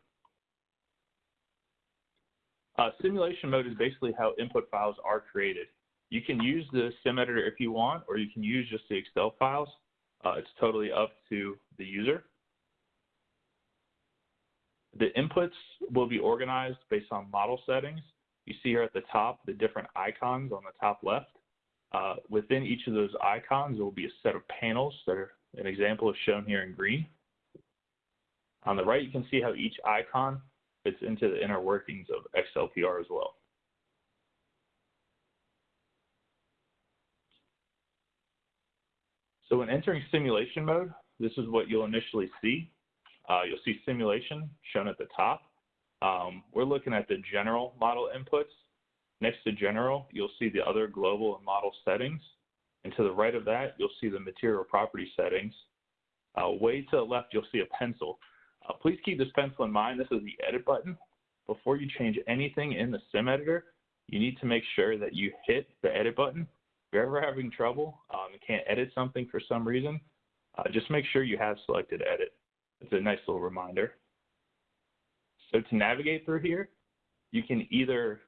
Uh, simulation mode is basically how input files are created. You can use the sim editor if you want, or you can use just the Excel files. Uh, it's totally up to the user. The inputs will be organized based on model settings. You see here at the top the different icons on the top left. Uh, within each of those icons, there will be a set of panels that are, an example is shown here in green. On the right, you can see how each icon fits into the inner workings of XLPR as well. So when entering simulation mode, this is what you'll initially see. Uh, you'll see simulation shown at the top. Um, we're looking at the general model inputs. Next to general, you'll see the other global and model settings. And to the right of that, you'll see the material property settings. Uh, way to the left, you'll see a pencil. Uh, please keep this pencil in mind. This is the edit button. Before you change anything in the sim editor, you need to make sure that you hit the edit button. If you're ever having trouble um, and can't edit something for some reason, uh, just make sure you have selected edit. It's a nice little reminder. So to navigate through here, you can either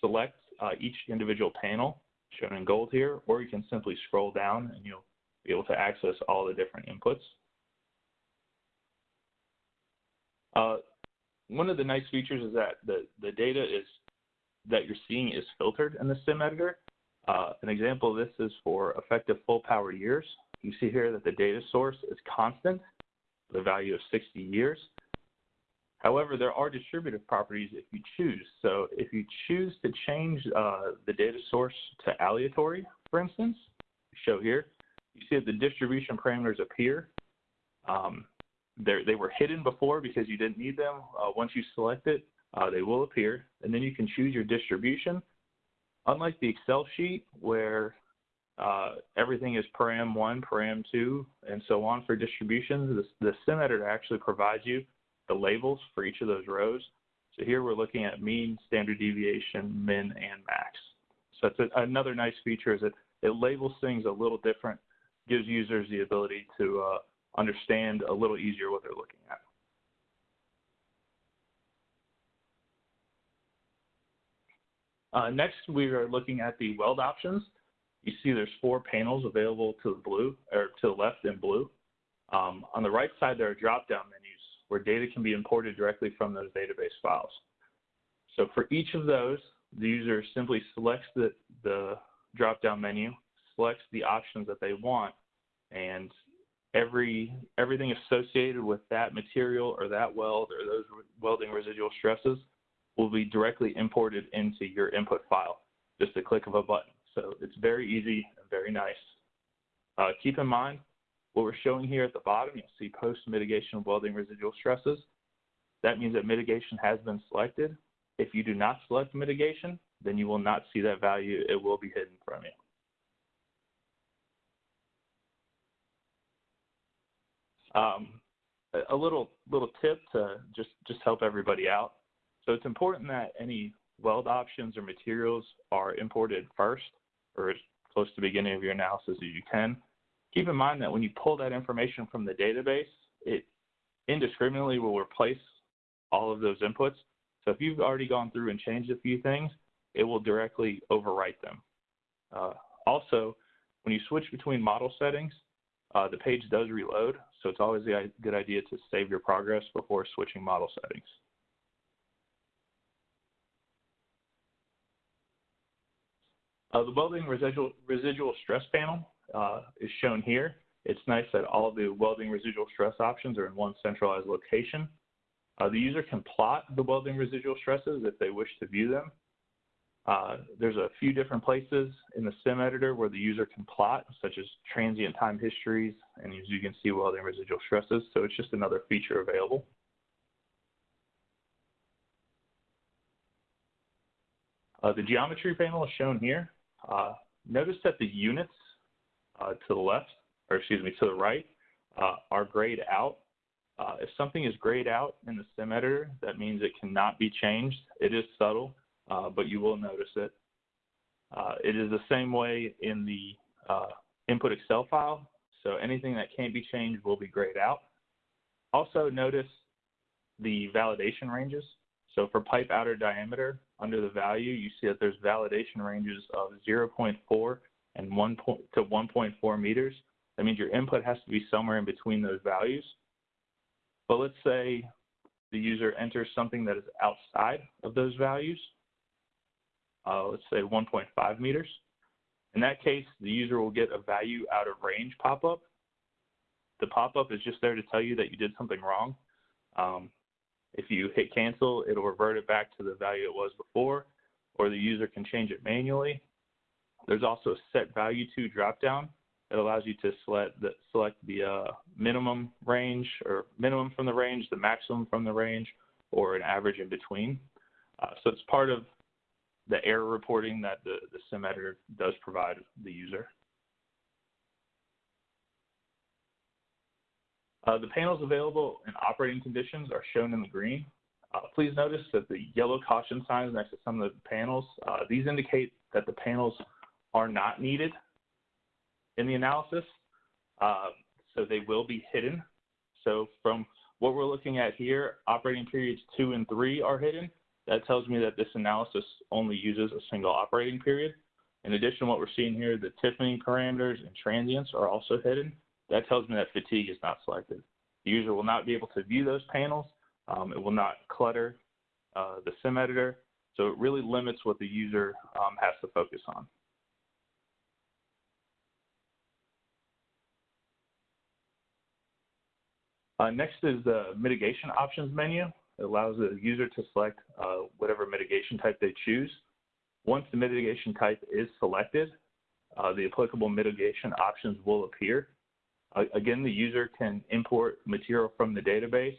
select uh, each individual panel shown in gold here, or you can simply scroll down and you'll be able to access all the different inputs. Uh, one of the nice features is that the, the data is that you're seeing is filtered in the sim editor. Uh, an example of this is for effective full power years. You see here that the data source is constant, the value of 60 years. However, there are distributive properties if you choose. So if you choose to change uh, the data source to aleatory, for instance, show here, you see that the distribution parameters appear. Um, they were hidden before because you didn't need them. Uh, once you select it, uh, they will appear. And then you can choose your distribution. Unlike the Excel sheet where uh, everything is param 1, param 2, and so on for distributions, the, the sim editor actually provides you the labels for each of those rows. So here we're looking at mean, standard deviation, min, and max. So that's a, another nice feature is that it labels things a little different, gives users the ability to uh, understand a little easier what they're looking at. Uh, next, we are looking at the weld options. You see there's four panels available to the blue, or to the left in blue. Um, on the right side, there are drop-down where data can be imported directly from those database files. So for each of those, the user simply selects the, the drop-down menu, selects the options that they want, and every everything associated with that material or that weld or those welding residual stresses will be directly imported into your input file, just a click of a button. So it's very easy and very nice. Uh, keep in mind, what we're showing here at the bottom, you'll see post-mitigation welding residual stresses. That means that mitigation has been selected. If you do not select mitigation, then you will not see that value. It will be hidden from you. Um, a little little tip to just just help everybody out. So it's important that any weld options or materials are imported first, or as close to the beginning of your analysis as you can. Keep in mind that when you pull that information from the database, it indiscriminately will replace all of those inputs. So if you've already gone through and changed a few things, it will directly overwrite them. Uh, also, when you switch between model settings, uh, the page does reload, so it's always a good idea to save your progress before switching model settings. Uh, the welding residual, residual stress panel uh, is shown here. It's nice that all the welding residual stress options are in one centralized location. Uh, the user can plot the welding residual stresses if they wish to view them. Uh, there's a few different places in the sim editor where the user can plot, such as transient time histories, and as you can see, welding residual stresses. So it's just another feature available. Uh, the geometry panel is shown here. Uh, notice that the units uh, to the left, or excuse me, to the right, uh, are grayed out. Uh, if something is grayed out in the sim editor, that means it cannot be changed. It is subtle, uh, but you will notice it. Uh, it is the same way in the uh, input Excel file. So anything that can't be changed will be grayed out. Also notice the validation ranges. So for pipe outer diameter, under the value, you see that there's validation ranges of 0.4 and 1 point, to 1.4 meters. That means your input has to be somewhere in between those values. But let's say the user enters something that is outside of those values, uh, let's say 1.5 meters. In that case, the user will get a value out of range pop-up. The pop-up is just there to tell you that you did something wrong. Um, if you hit cancel, it'll revert it back to the value it was before, or the user can change it manually. There's also a set value to dropdown that allows you to select the, select the uh, minimum range or minimum from the range, the maximum from the range, or an average in between. Uh, so it's part of the error reporting that the, the sim editor does provide the user. Uh, the panels available in operating conditions are shown in the green. Uh, please notice that the yellow caution signs next to some of the panels, uh, these indicate that the panels are not needed in the analysis, uh, so they will be hidden. So from what we're looking at here, operating periods two and three are hidden. That tells me that this analysis only uses a single operating period. In addition what we're seeing here, the Tiffany parameters and transients are also hidden. That tells me that fatigue is not selected. The user will not be able to view those panels. Um, it will not clutter uh, the sim editor. So it really limits what the user um, has to focus on. Uh, next is the mitigation options menu. It allows the user to select uh, whatever mitigation type they choose. Once the mitigation type is selected, uh, the applicable mitigation options will appear. Again, the user can import material from the database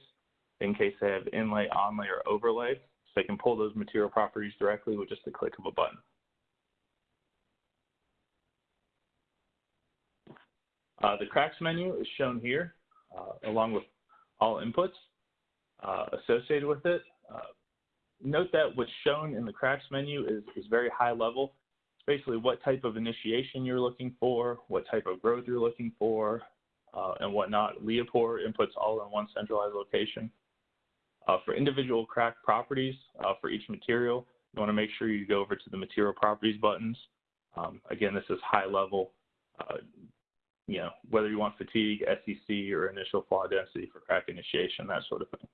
in case they have inlay, onlay, or overlay. So they can pull those material properties directly with just a click of a button. Uh, the cracks menu is shown here, along with all inputs uh, associated with it. Uh, note that what's shown in the cracks menu is, is very high level. It's basically what type of initiation you're looking for, what type of growth you're looking for, uh, and whatnot. LEAPOR inputs all in one centralized location. Uh, for individual crack properties uh, for each material, you want to make sure you go over to the material properties buttons. Um, again, this is high level, uh, you know, whether you want fatigue, SCC, or initial flaw density for crack initiation, that sort of thing.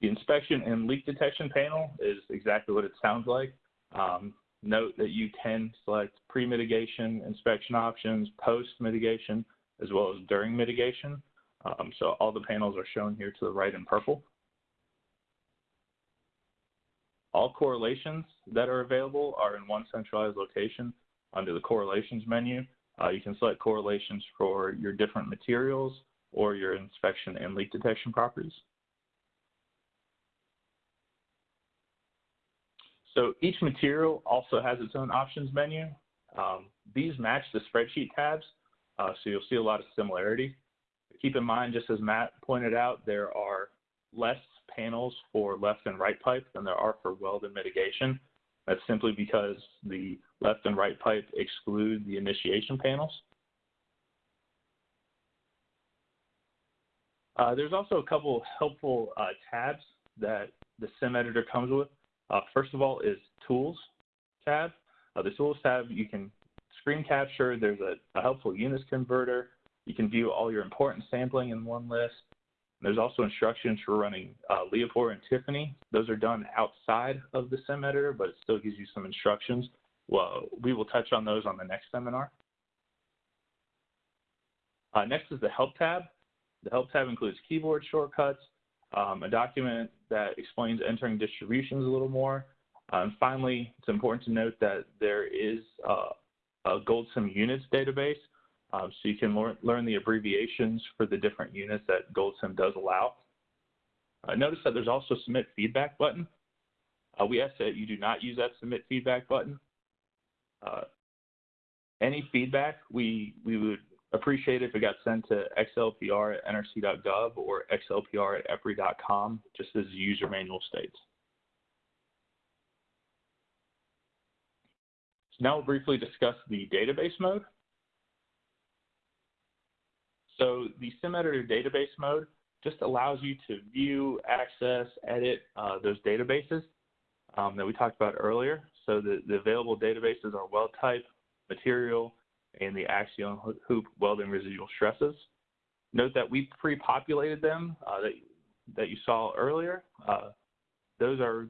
The inspection and leak detection panel is exactly what it sounds like. Um, Note that you can select pre-mitigation inspection options, post-mitigation, as well as during mitigation. Um, so all the panels are shown here to the right in purple. All correlations that are available are in one centralized location under the correlations menu. Uh, you can select correlations for your different materials or your inspection and leak detection properties. So each material also has its own options menu. Um, these match the spreadsheet tabs, uh, so you'll see a lot of similarity. Keep in mind, just as Matt pointed out, there are less panels for left and right pipe than there are for weld and mitigation. That's simply because the left and right pipe exclude the initiation panels. Uh, there's also a couple helpful uh, tabs that the sim editor comes with. Uh, first of all is Tools tab. Uh, the Tools tab, you can screen capture. There's a, a, helpful UNIS converter. You can view all your importance sampling in one list. There's also instructions for running uh, LEAPOR and Tiffany. Those are done outside of the sim editor, but it still gives you some instructions. Well, we will touch on those on the next seminar. Uh, next is the Help tab. The Help tab includes keyboard shortcuts, um, a document that explains entering distributions a little more. Uh, and finally, it's important to note that there is uh, a GoldSim units database, um, so you can learn, learn the abbreviations for the different units that GoldSim does allow. Uh, notice that there's also submit feedback button. Uh, we ask that you do not use that submit feedback button. Uh, any feedback, we, we would appreciate if it got sent to xlpr at nrc.gov or xlpr at epri.com, just as the user manual states. So now we'll briefly discuss the database mode. So the SimEditor database mode just allows you to view, access, edit uh, those databases um, that we talked about earlier. So the, the available databases are weld type, material, and the axial hoop welding residual stresses. Note that we pre-populated them uh, that, that you saw earlier. Uh, those are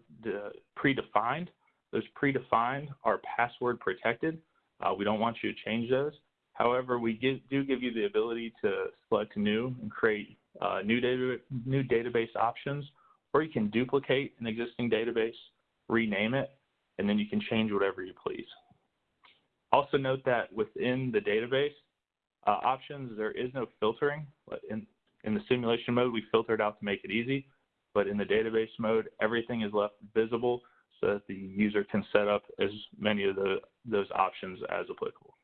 predefined. Those predefined are password protected. Uh, we don't want you to change those. However, we do give you the ability to select new and create uh, new, data, new database options, or you can duplicate an existing database, rename it, and then you can change whatever you please. Also note that within the database uh, options, there is no filtering. In, in the simulation mode, we filtered out to make it easy, but in the database mode, everything is left visible so that the user can set up as many of the, those options as applicable.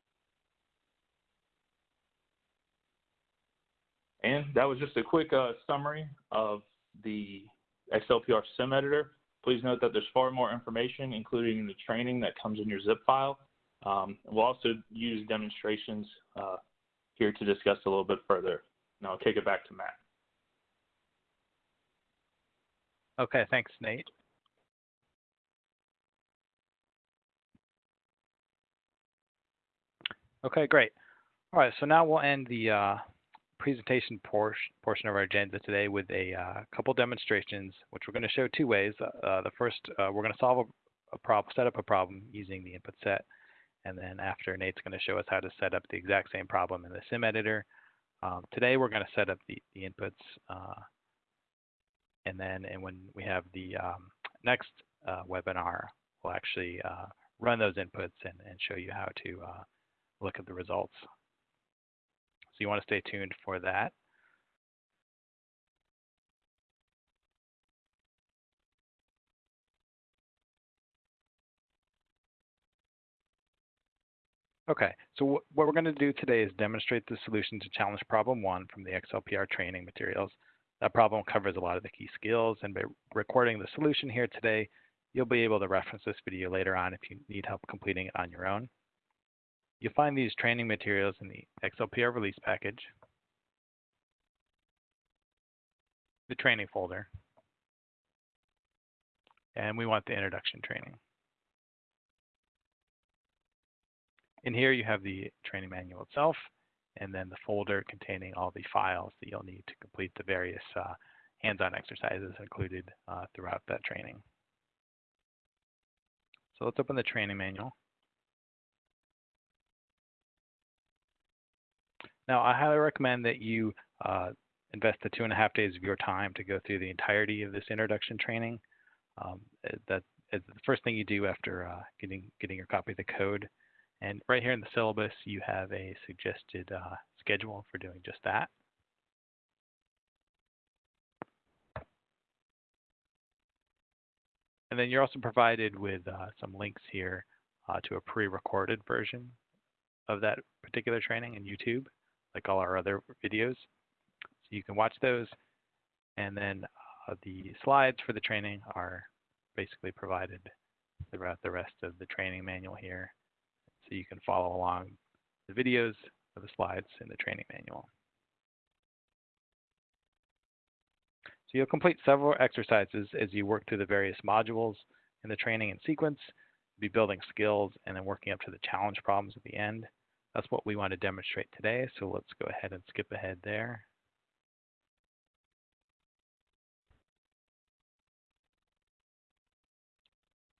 And that was just a quick uh, summary of the XLPR sim editor. Please note that there's far more information, including the training that comes in your zip file. Um, we'll also use demonstrations uh, here to discuss a little bit further. And I'll kick it back to Matt. Okay, thanks, Nate. Okay, great. All right, so now we'll end the uh, presentation portion, portion of our agenda today with a uh, couple demonstrations, which we're going to show two ways. Uh, the first, uh, we're going to solve a, a problem, set up a problem using the input set, and then after Nate's going to show us how to set up the exact same problem in the sim editor. Um, today we're going to set up the, the inputs, uh, and then and when we have the um, next uh, webinar, we'll actually uh, run those inputs and, and show you how to look at the results. So you want to stay tuned for that. Okay, so what we're going to do today is demonstrate the solution to challenge problem one from the XLPR training materials. That problem covers a lot of the key skills, and by recording the solution here today, you'll be able to reference this video later on if you need help completing it on your own. You'll find these training materials in the XLPR release package, the training folder, and we want the introduction training. In here you have the training manual itself, and then the folder containing all the files that you'll need to complete the various uh, hands-on exercises included uh, throughout that training. So let's open the training manual. Now, I highly recommend that you uh, invest the two and a half days of your time to go through the entirety of this introduction training. Um, eh, that is the first thing you do after uh, getting getting your copy of the code. And right here in the syllabus, you have a suggested uh, schedule for doing just that. And then you're also provided with uh, some links here uh, to a pre-recorded version of that particular training in YouTube, like all our other videos. So you can watch those. And then uh, the slides for the training are basically provided throughout the rest of the training manual here. So you can follow along the videos of the slides in the training manual. So you'll complete several exercises as you work through the various modules in the training and sequence, be building skills, and then working up to the challenge problems at the end. That's what we want to demonstrate today, so let's go ahead and skip ahead there.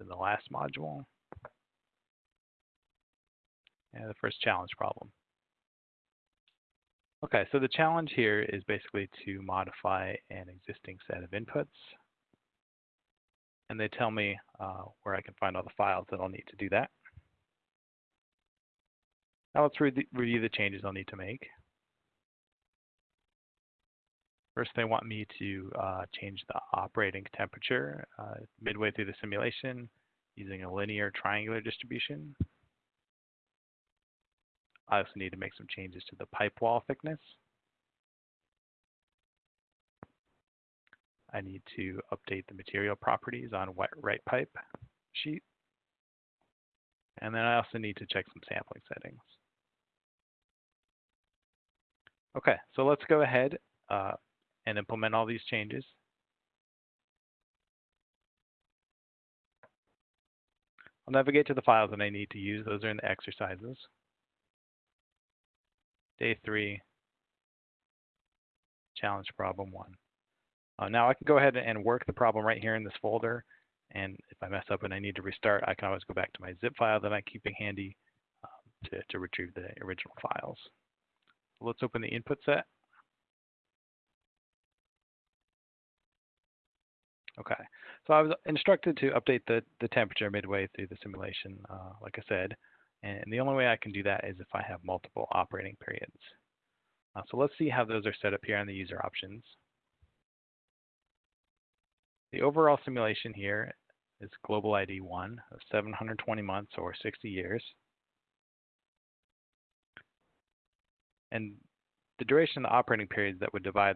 in the last module. And the first challenge problem. Okay, so the challenge here is basically to modify an existing set of inputs. And they tell me uh, where I can find all the files that I'll need to do that. Now let's re review the changes I'll need to make. First, they want me to uh, change the operating temperature uh, midway through the simulation using a linear triangular distribution. I also need to make some changes to the pipe wall thickness. I need to update the material properties on wet right pipe sheet. And then I also need to check some sampling settings. Okay, so let's go ahead uh, and implement all these changes. I'll navigate to the files that I need to use. Those are in the exercises. Day three, challenge problem one. Uh, now I can go ahead and work the problem right here in this folder. And if I mess up and I need to restart, I can always go back to my zip file that I'm keeping handy um, to, to retrieve the original files. Let's open the input set. Okay, so I was instructed to update the, the temperature midway through the simulation, uh, like I said, and the only way I can do that is if I have multiple operating periods. Uh, so let's see how those are set up here on the user options. The overall simulation here is global ID 1 of 720 months or 60 years. And the duration of the operating periods that would divide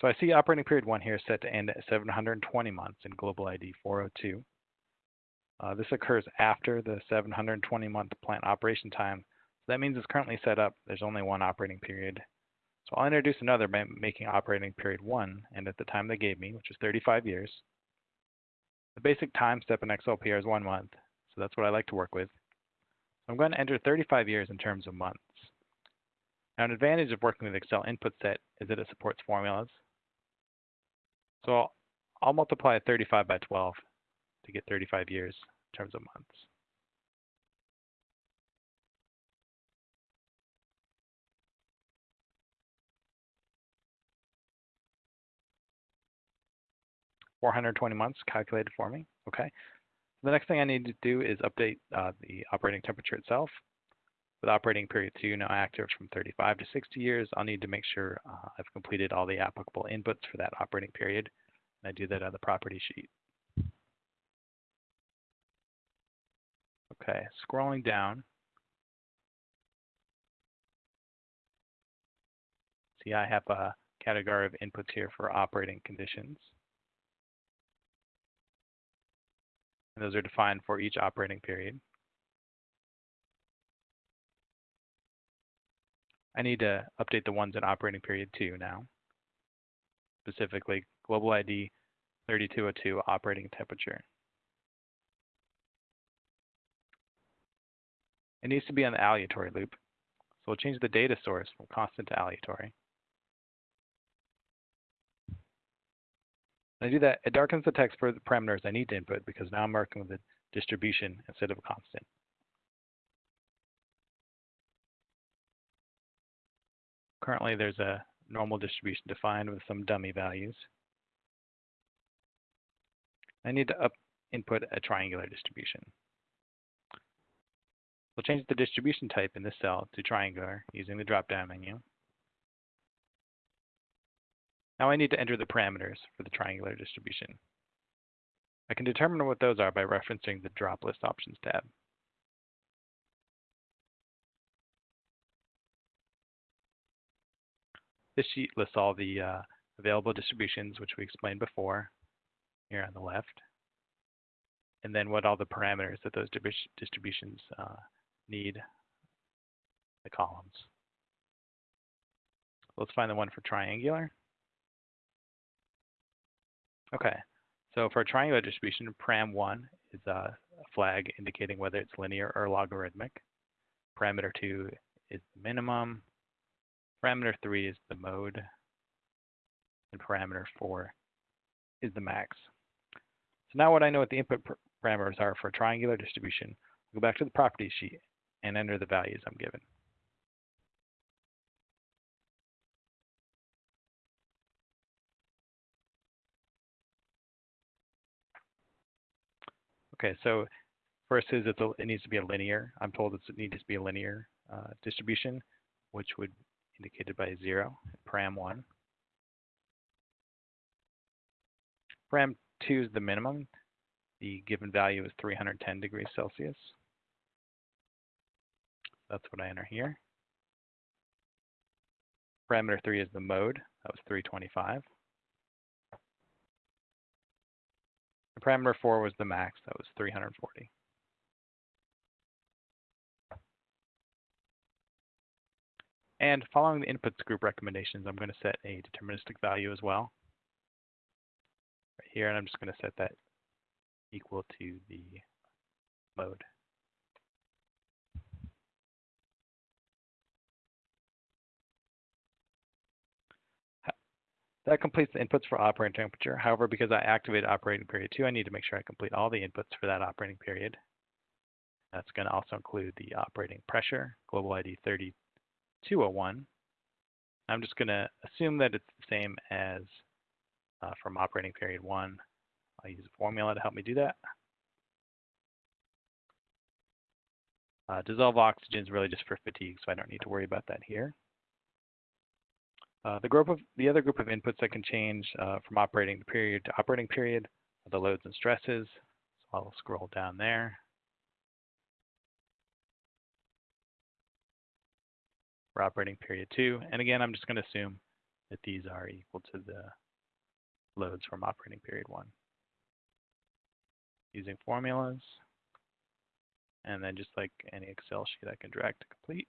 So I see operating period one here set to end at 720 months in global ID 402. Uh, this occurs after the 720 month plant operation time. So that means it's currently set up. There's only one operating period. So I'll introduce another by making operating period one and at the time they gave me, which is 35 years. The basic time step in XLPR is one month. So that's what I like to work with. So I'm going to enter 35 years in terms of months. Now, an advantage of working with Excel input set is that it supports formulas. So I'll, I'll multiply 35 by 12 to get 35 years in terms of months. Four hundred twenty months calculated for me. Okay. The next thing I need to do is update uh, the operating temperature itself. With operating period two now active from 35 to 60 years, I'll need to make sure uh, I've completed all the applicable inputs for that operating period. And I do that on the property sheet. Okay, scrolling down. See, I have a category of inputs here for operating conditions. And those are defined for each operating period. I need to update the ones in operating period two now. Specifically, global ID 3202 operating temperature. It needs to be on the aleatory loop. So we'll change the data source from constant to aleatory. When I do that, it darkens the text for the parameters I need to input because now I'm working with a distribution instead of a constant. Currently, there's a normal distribution defined with some dummy values. I need to input a triangular distribution. We'll change the distribution type in this cell to triangular using the drop-down menu. Now I need to enter the parameters for the triangular distribution. I can determine what those are by referencing the Drop List Options tab. This sheet lists all the uh, available distributions, which we explained before, here on the left, and then what all the parameters that those distributions uh, need the columns. Let's find the one for triangular. Okay, so for a triangular distribution, param1 is a flag indicating whether it's linear or logarithmic. Parameter 2 is the minimum. Parameter 3 is the mode. And parameter 4 is the max. So now what I know what the input parameters are for a triangular distribution, I'll go back to the property sheet and enter the values I'm given. Okay, so first is it, it needs to be a linear. I'm told it needs to be a linear uh, distribution, which would indicated by zero, param one. Param two is the minimum. The given value is 310 degrees Celsius. That's what I enter here. Parameter 3 is the mode. That was 325. The parameter four was the max, that was 340. And following the inputs group recommendations, I'm going to set a deterministic value as well. Right here, and I'm just going to set that equal to the load. That completes the inputs for operating temperature. However, because I activated operating period two, I need to make sure I complete all the inputs for that operating period. That's going to also include the operating pressure, global ID 3201. I'm just going to assume that it's the same as uh, from operating period one. I'll use a formula to help me do that. Uh, dissolve oxygen is really just for fatigue, so I don't need to worry about that here. Uh, the group of the other group of inputs that can change uh, from operating period to operating period are the loads and stresses. So I'll scroll down there. For operating period two, and again, I'm just going to assume that these are equal to the loads from operating period one. Using formulas, and then just like any Excel sheet, I can drag to complete.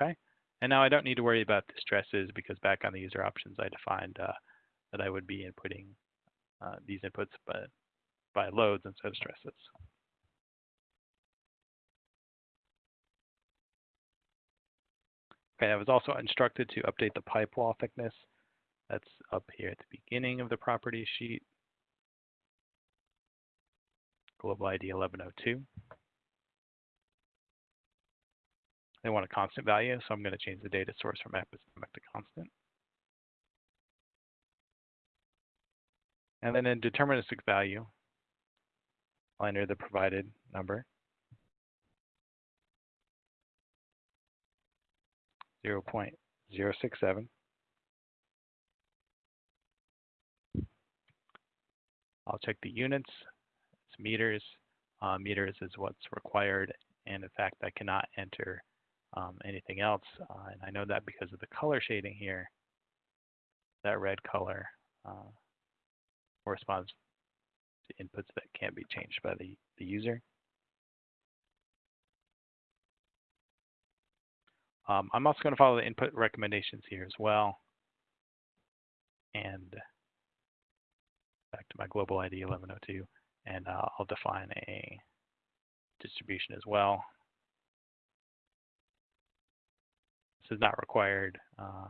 Okay. And now I don't need to worry about the stresses because back on the user options, I defined uh, that I would be inputting uh, these inputs by, by loads instead of stresses. Okay, I was also instructed to update the pipe wall thickness. That's up here at the beginning of the property sheet. Global ID 1102. They want a constant value, so I'm going to change the data source from epistemic to constant. And then in deterministic value, I'll enter the provided number. 0 0.067. I'll check the units. It's meters. Uh, meters is what's required. And in fact, I cannot enter um, anything else. Uh, and I know that because of the color shading here, that red color uh, corresponds to inputs that can't be changed by the, the user. Um, I'm also going to follow the input recommendations here as well. And back to my global ID 1102, and uh, I'll define a distribution as well. This is not required. Uh,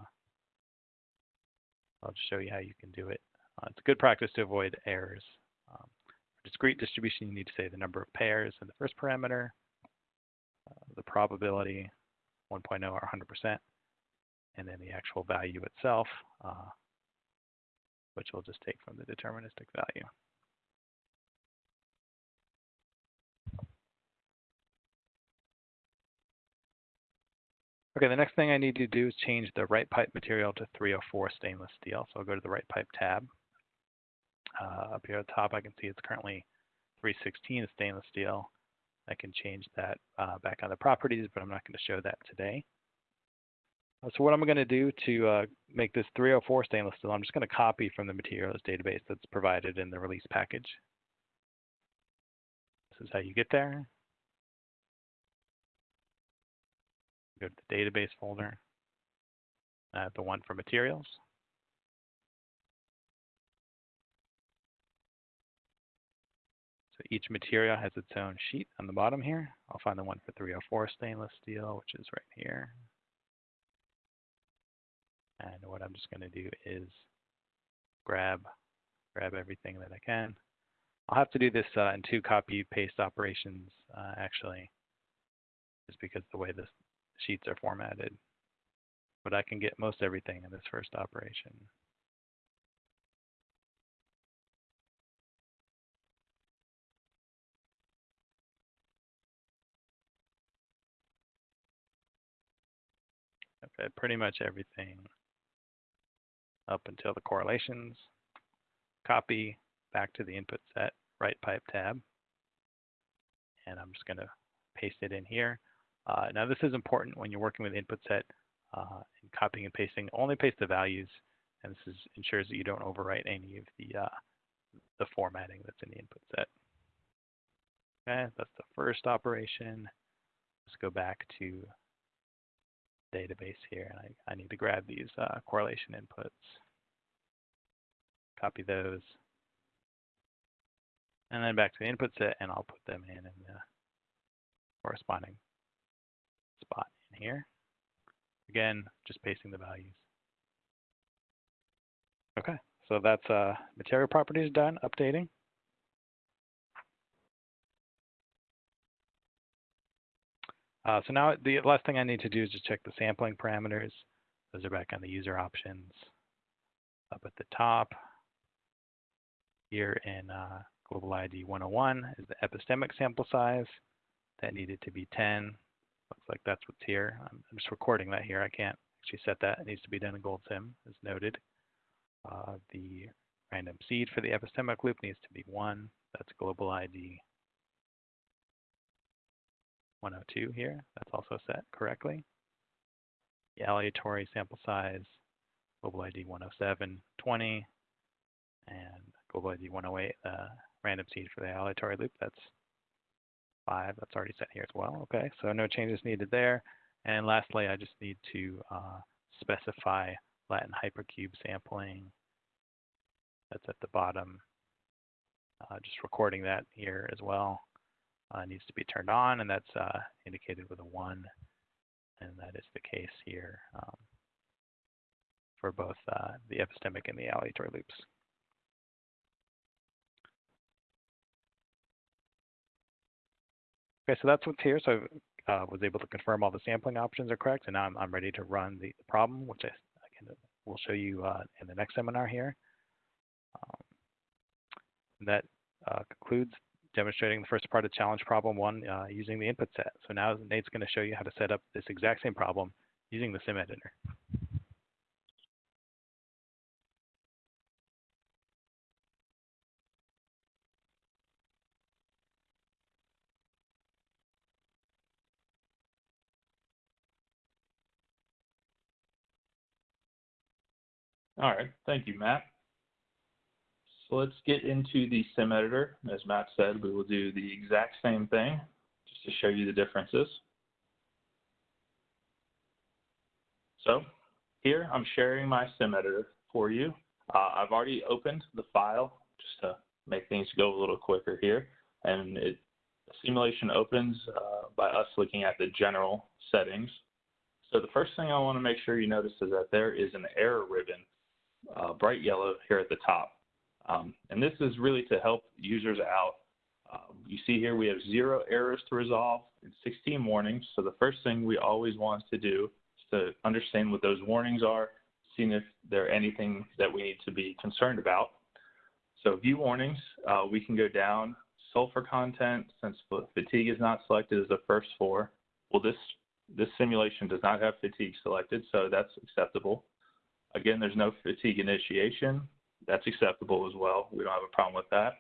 I'll just show you how you can do it. Uh, it's a good practice to avoid errors. Um, for discrete distribution, you need to say the number of pairs in the first parameter, uh, the probability, 1.0 or 100%, and then the actual value itself, uh, which we'll just take from the deterministic value. Okay, the next thing I need to do is change the right pipe material to 304 stainless steel. So I'll go to the right pipe tab. Uh, up here at the top, I can see it's currently 316 stainless steel. I can change that uh, back on the properties, but I'm not going to show that today. Uh, so what I'm going to do to uh, make this 304 stainless steel, I'm just going to copy from the materials database that's provided in the release package. This is how you get there. Go to the database folder, uh, the one for materials. So each material has its own sheet on the bottom here. I'll find the one for 304 stainless steel, which is right here. And what I'm just going to do is grab grab everything that I can. I'll have to do this uh, in two copy paste operations uh, actually, just because the way this sheets are formatted. But I can get most everything in this first operation. Okay, pretty much everything up until the correlations. Copy back to the input set, right pipe tab. And I'm just going to paste it in here. Uh, now this is important when you're working with input set uh, and copying and pasting. Only paste the values, and this is, ensures that you don't overwrite any of the uh, the formatting that's in the input set. Okay, that's the first operation. Let's go back to database here. And I, I need to grab these uh, correlation inputs, copy those, and then back to the input set, and I'll put them in in the corresponding spot in here. Again, just pasting the values. Okay, so that's uh, material properties done, updating. Uh, so now the last thing I need to do is just check the sampling parameters. Those are back on the user options. Up at the top, here in uh, Global ID 101 is the epistemic sample size. That needed to be 10. Looks like that's what's here. I'm just recording that here. I can't actually set that. It needs to be done in GoldSim, as noted. Uh, the random seed for the epistemic loop needs to be 1. That's global ID 102 here. That's also set correctly. The aleatory sample size, global ID 107, 20, and global ID 108, uh, random seed for the aleatory loop. That's 5. That's already set here as well. Okay, so no changes needed there. And lastly, I just need to uh, specify Latin hypercube sampling. That's at the bottom. Uh, just recording that here as well uh, needs to be turned on, and that's uh, indicated with a 1, and that is the case here um, for both uh, the epistemic and the aleatory loops. Okay, so that's what's here. So I uh, was able to confirm all the sampling options are correct, and now I'm, I'm ready to run the, problem, which I will show you uh, in the next seminar here. Um, that uh, concludes demonstrating the first part of challenge problem one uh, using the input set. So now Nate's going to show you how to set up this exact same problem using the sim editor. All right, thank you, Matt. So let's get into the sim editor. As Matt said, we will do the exact same thing just to show you the differences. So here I'm sharing my sim editor for you. Uh, I've already opened the file just to make things go a little quicker here. And it, the simulation opens uh, by us looking at the general settings. So the first thing I want to make sure you notice is that there is an error ribbon, uh, bright yellow here at the top. Um, and this is really to help users out. Um, you see here we have zero errors to resolve and 16 warnings. So the first thing we always want to do is to understand what those warnings are, seeing if there are anything that we need to be concerned about. So view warnings, uh, we can go down sulfur content, since fatigue is not selected as the first four. Well, this, this simulation does not have fatigue selected, so that's acceptable. Again, there's no fatigue initiation, that's acceptable as well. We don't have a problem with that.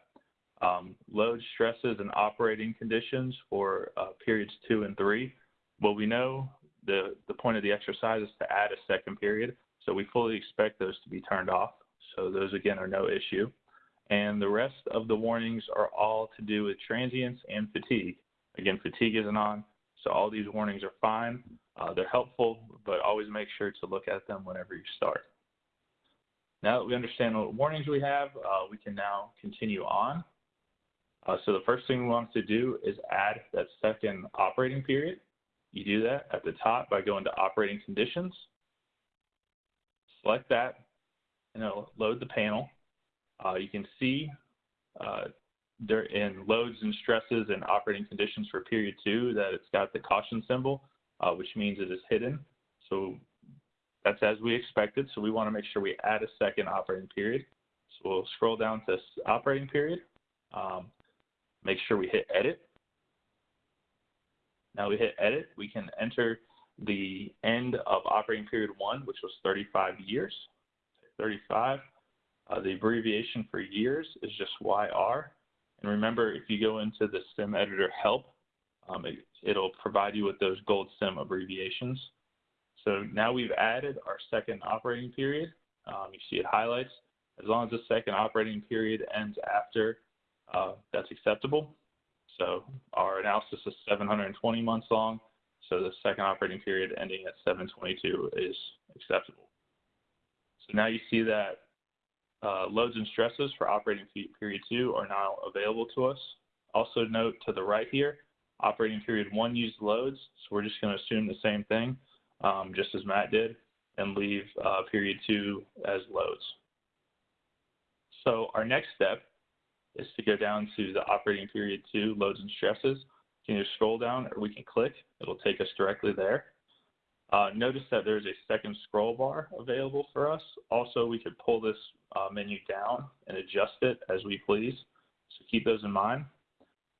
Um, load stresses and operating conditions for uh, periods two and three. Well, we know the, the point of the exercise is to add a second period, so we fully expect those to be turned off. So those, again, are no issue. And the rest of the warnings are all to do with transients and fatigue. Again, fatigue isn't on, so all these warnings are fine. Uh, they're helpful, but always make sure to look at them whenever you start. Now that we understand what warnings we have, uh, we can now continue on. Uh, so the first thing we want to do is add that second operating period. You do that at the top by going to operating conditions. Select that and it'll load the panel. Uh, you can see uh, there in loads and stresses and operating conditions for period two that it's got the caution symbol, uh, which means it is hidden. So that's as we expected, so we want to make sure we add a second operating period. So we'll scroll down to operating period, um, make sure we hit edit. Now we hit edit, we can enter the end of operating period one, which was 35 years. 35. Uh, the abbreviation for years is just YR. And remember, if you go into the Sim Editor help, um, it, it'll provide you with those gold sim abbreviations. So now we've added our second operating period. Um, you see it highlights. As long as the second operating period ends after, uh, that's acceptable. So our analysis is 720 months long, so the second operating period ending at 722 is acceptable. So now you see that uh, loads and stresses for operating period two are now available to us. Also note to the right here, operating period one used loads, so we're just going to assume the same thing, um, just as Matt did, and leave uh, period two as loads. So our next step is to go down to the operating period two, loads and stresses. You can either scroll down or we can click. It'll take us directly there. Uh, notice that there's a second scroll bar available for us. Also, we could pull this uh, menu down and adjust it as we please. So keep those in mind.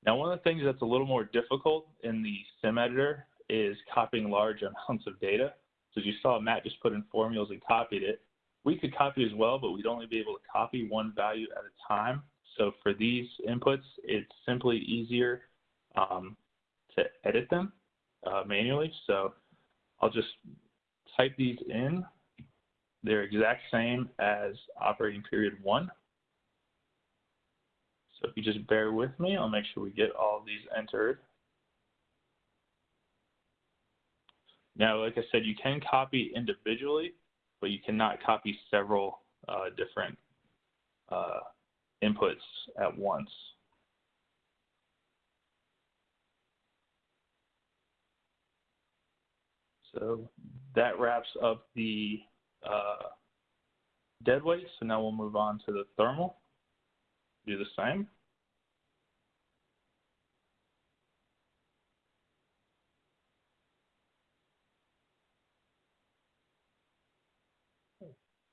Now, one of the things that's a little more difficult in the sim editor is copying large amounts of data. So as you saw, Matt just put in formulas and copied it. We could copy as well, but we'd only be able to copy one value at a time. So for these inputs, it's simply easier um, to edit them uh, manually. So I'll just type these in. They're exact same as operating period one. So if you just bear with me, I'll make sure we get all these entered. Now, like I said, you can copy individually, but you cannot copy several uh, different uh, inputs at once. So that wraps up the uh, dead weight. So now we'll move on to the thermal. Do the same.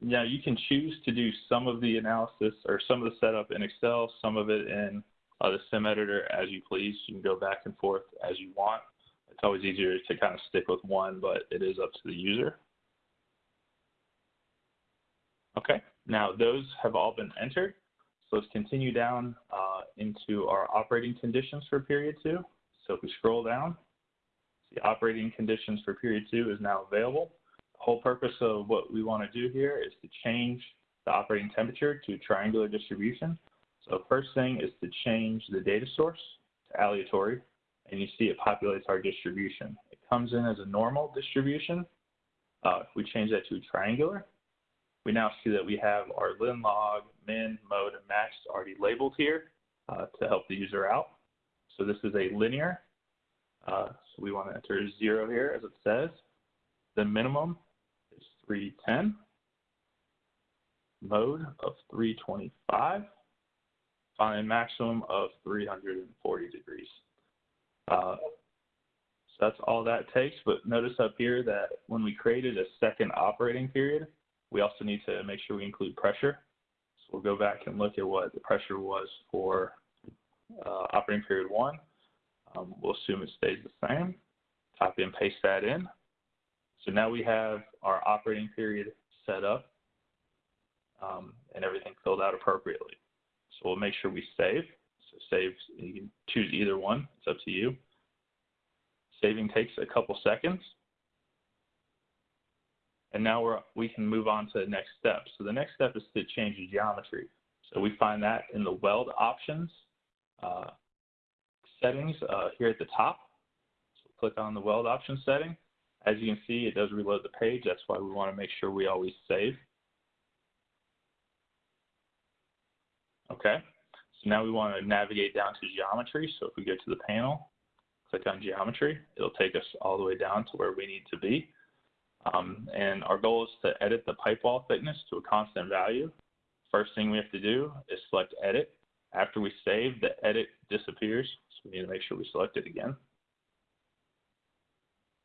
Now you can choose to do some of the analysis or some of the setup in Excel, some of it in uh, the sim editor as you please. You can go back and forth as you want it's always easier to kind of stick with one, but it is up to the user. Okay, now those have all been entered. Let's continue down uh, into our operating conditions for period two. So if we scroll down, the operating conditions for period two is now available. The whole purpose of what we want to do here is to change the operating temperature to triangular distribution. So first thing is to change the data source to aleatory and you see it populates our distribution. It comes in as a normal distribution. Uh, if we change that to triangular, we now see that we have our lin log, min, mode, and max already labeled here uh, to help the user out. So this is a linear. Uh, so we want to enter zero here as it says. The minimum is 310. Mode of 325. Finally, maximum of 340 degrees. Uh, so that's all that takes. But notice up here that when we created a second operating period, we also need to make sure we include pressure. So we'll go back and look at what the pressure was for uh, operating period one. Um, we'll assume it stays the same. Copy and paste that in. So now we have our operating period set up um, and everything filled out appropriately. So we'll make sure we save. So save, you can choose either one. It's up to you. Saving takes a couple seconds. And now we're, we can move on to the next step. So the next step is to change the geometry. So we find that in the weld options uh, settings uh, here at the top. So click on the weld option setting. As you can see, it does reload the page. That's why we want to make sure we always save. Okay. So now we want to navigate down to geometry. So if we go to the panel, click on geometry, it'll take us all the way down to where we need to be. Um, and our goal is to edit the pipe wall thickness to a constant value. First thing we have to do is select edit. After we save, the edit disappears. So we need to make sure we select it again.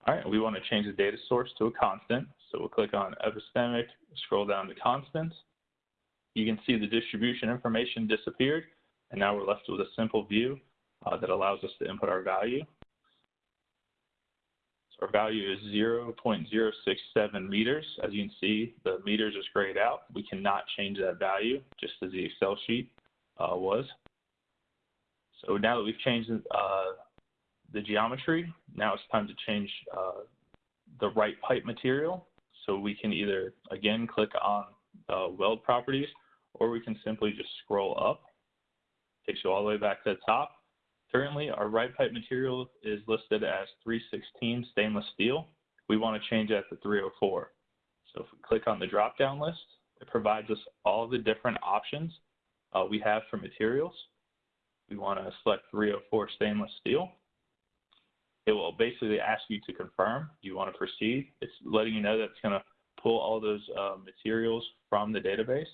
All right, we want to change the data source to a constant. So we'll click on epistemic, scroll down to constants. You can see the distribution information disappeared and now we're left with a simple view uh, that allows us to input our value. Our value is 0.067 meters. As you can see, the meters is grayed out. We cannot change that value, just as the Excel sheet uh, was. So now that we've changed uh, the geometry, now it's time to change uh, the right pipe material. So we can either, again, click on weld properties, or we can simply just scroll up. Takes you all the way back to the top. Currently, our right pipe material is listed as 316 stainless steel. We want to change that to 304. So if we click on the drop-down list, it provides us all the different options uh, we have for materials. We want to select 304 stainless steel. It will basically ask you to confirm. Do you want to proceed? It's letting you know that it's going to pull all those uh, materials from the database.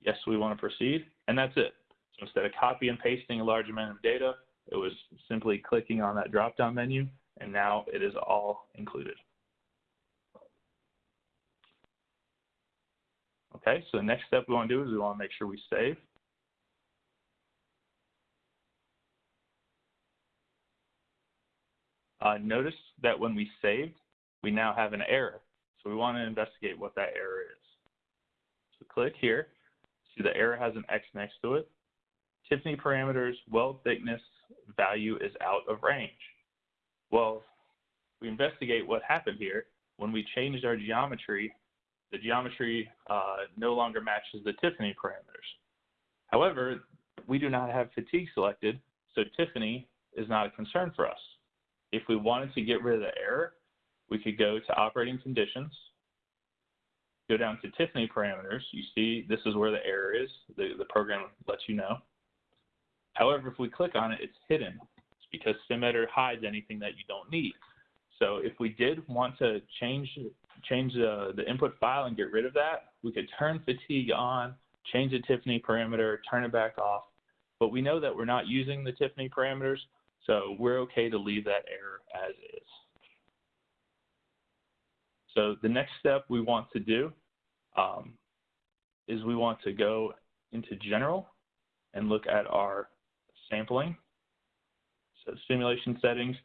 Yes, we want to proceed, and that's it. Instead of copy and pasting a large amount of data, it was simply clicking on that drop-down menu, and now it is all included. Okay, so the next step we want to do is we want to make sure we save. Uh, notice that when we saved, we now have an error. So we want to investigate what that error is. So click here. See the error has an X next to it. Tiffany parameters, weld thickness value is out of range. Well, we investigate what happened here. When we changed our geometry, the geometry uh, no longer matches the Tiffany parameters. However, we do not have fatigue selected, so Tiffany is not a concern for us. If we wanted to get rid of the error, we could go to operating conditions, go down to Tiffany parameters. You see this is where the error is. The, the program lets you know. However, if we click on it, it's hidden. It's because SimEditor hides anything that you don't need. So if we did want to change change the, the input file and get rid of that, we could turn fatigue on, change the Tiffany parameter, turn it back off. But we know that we're not using the Tiffany parameters, so we're okay to leave that error as is. So the next step we want to do um, is we want to go into general and look at our sampling. So simulation settings,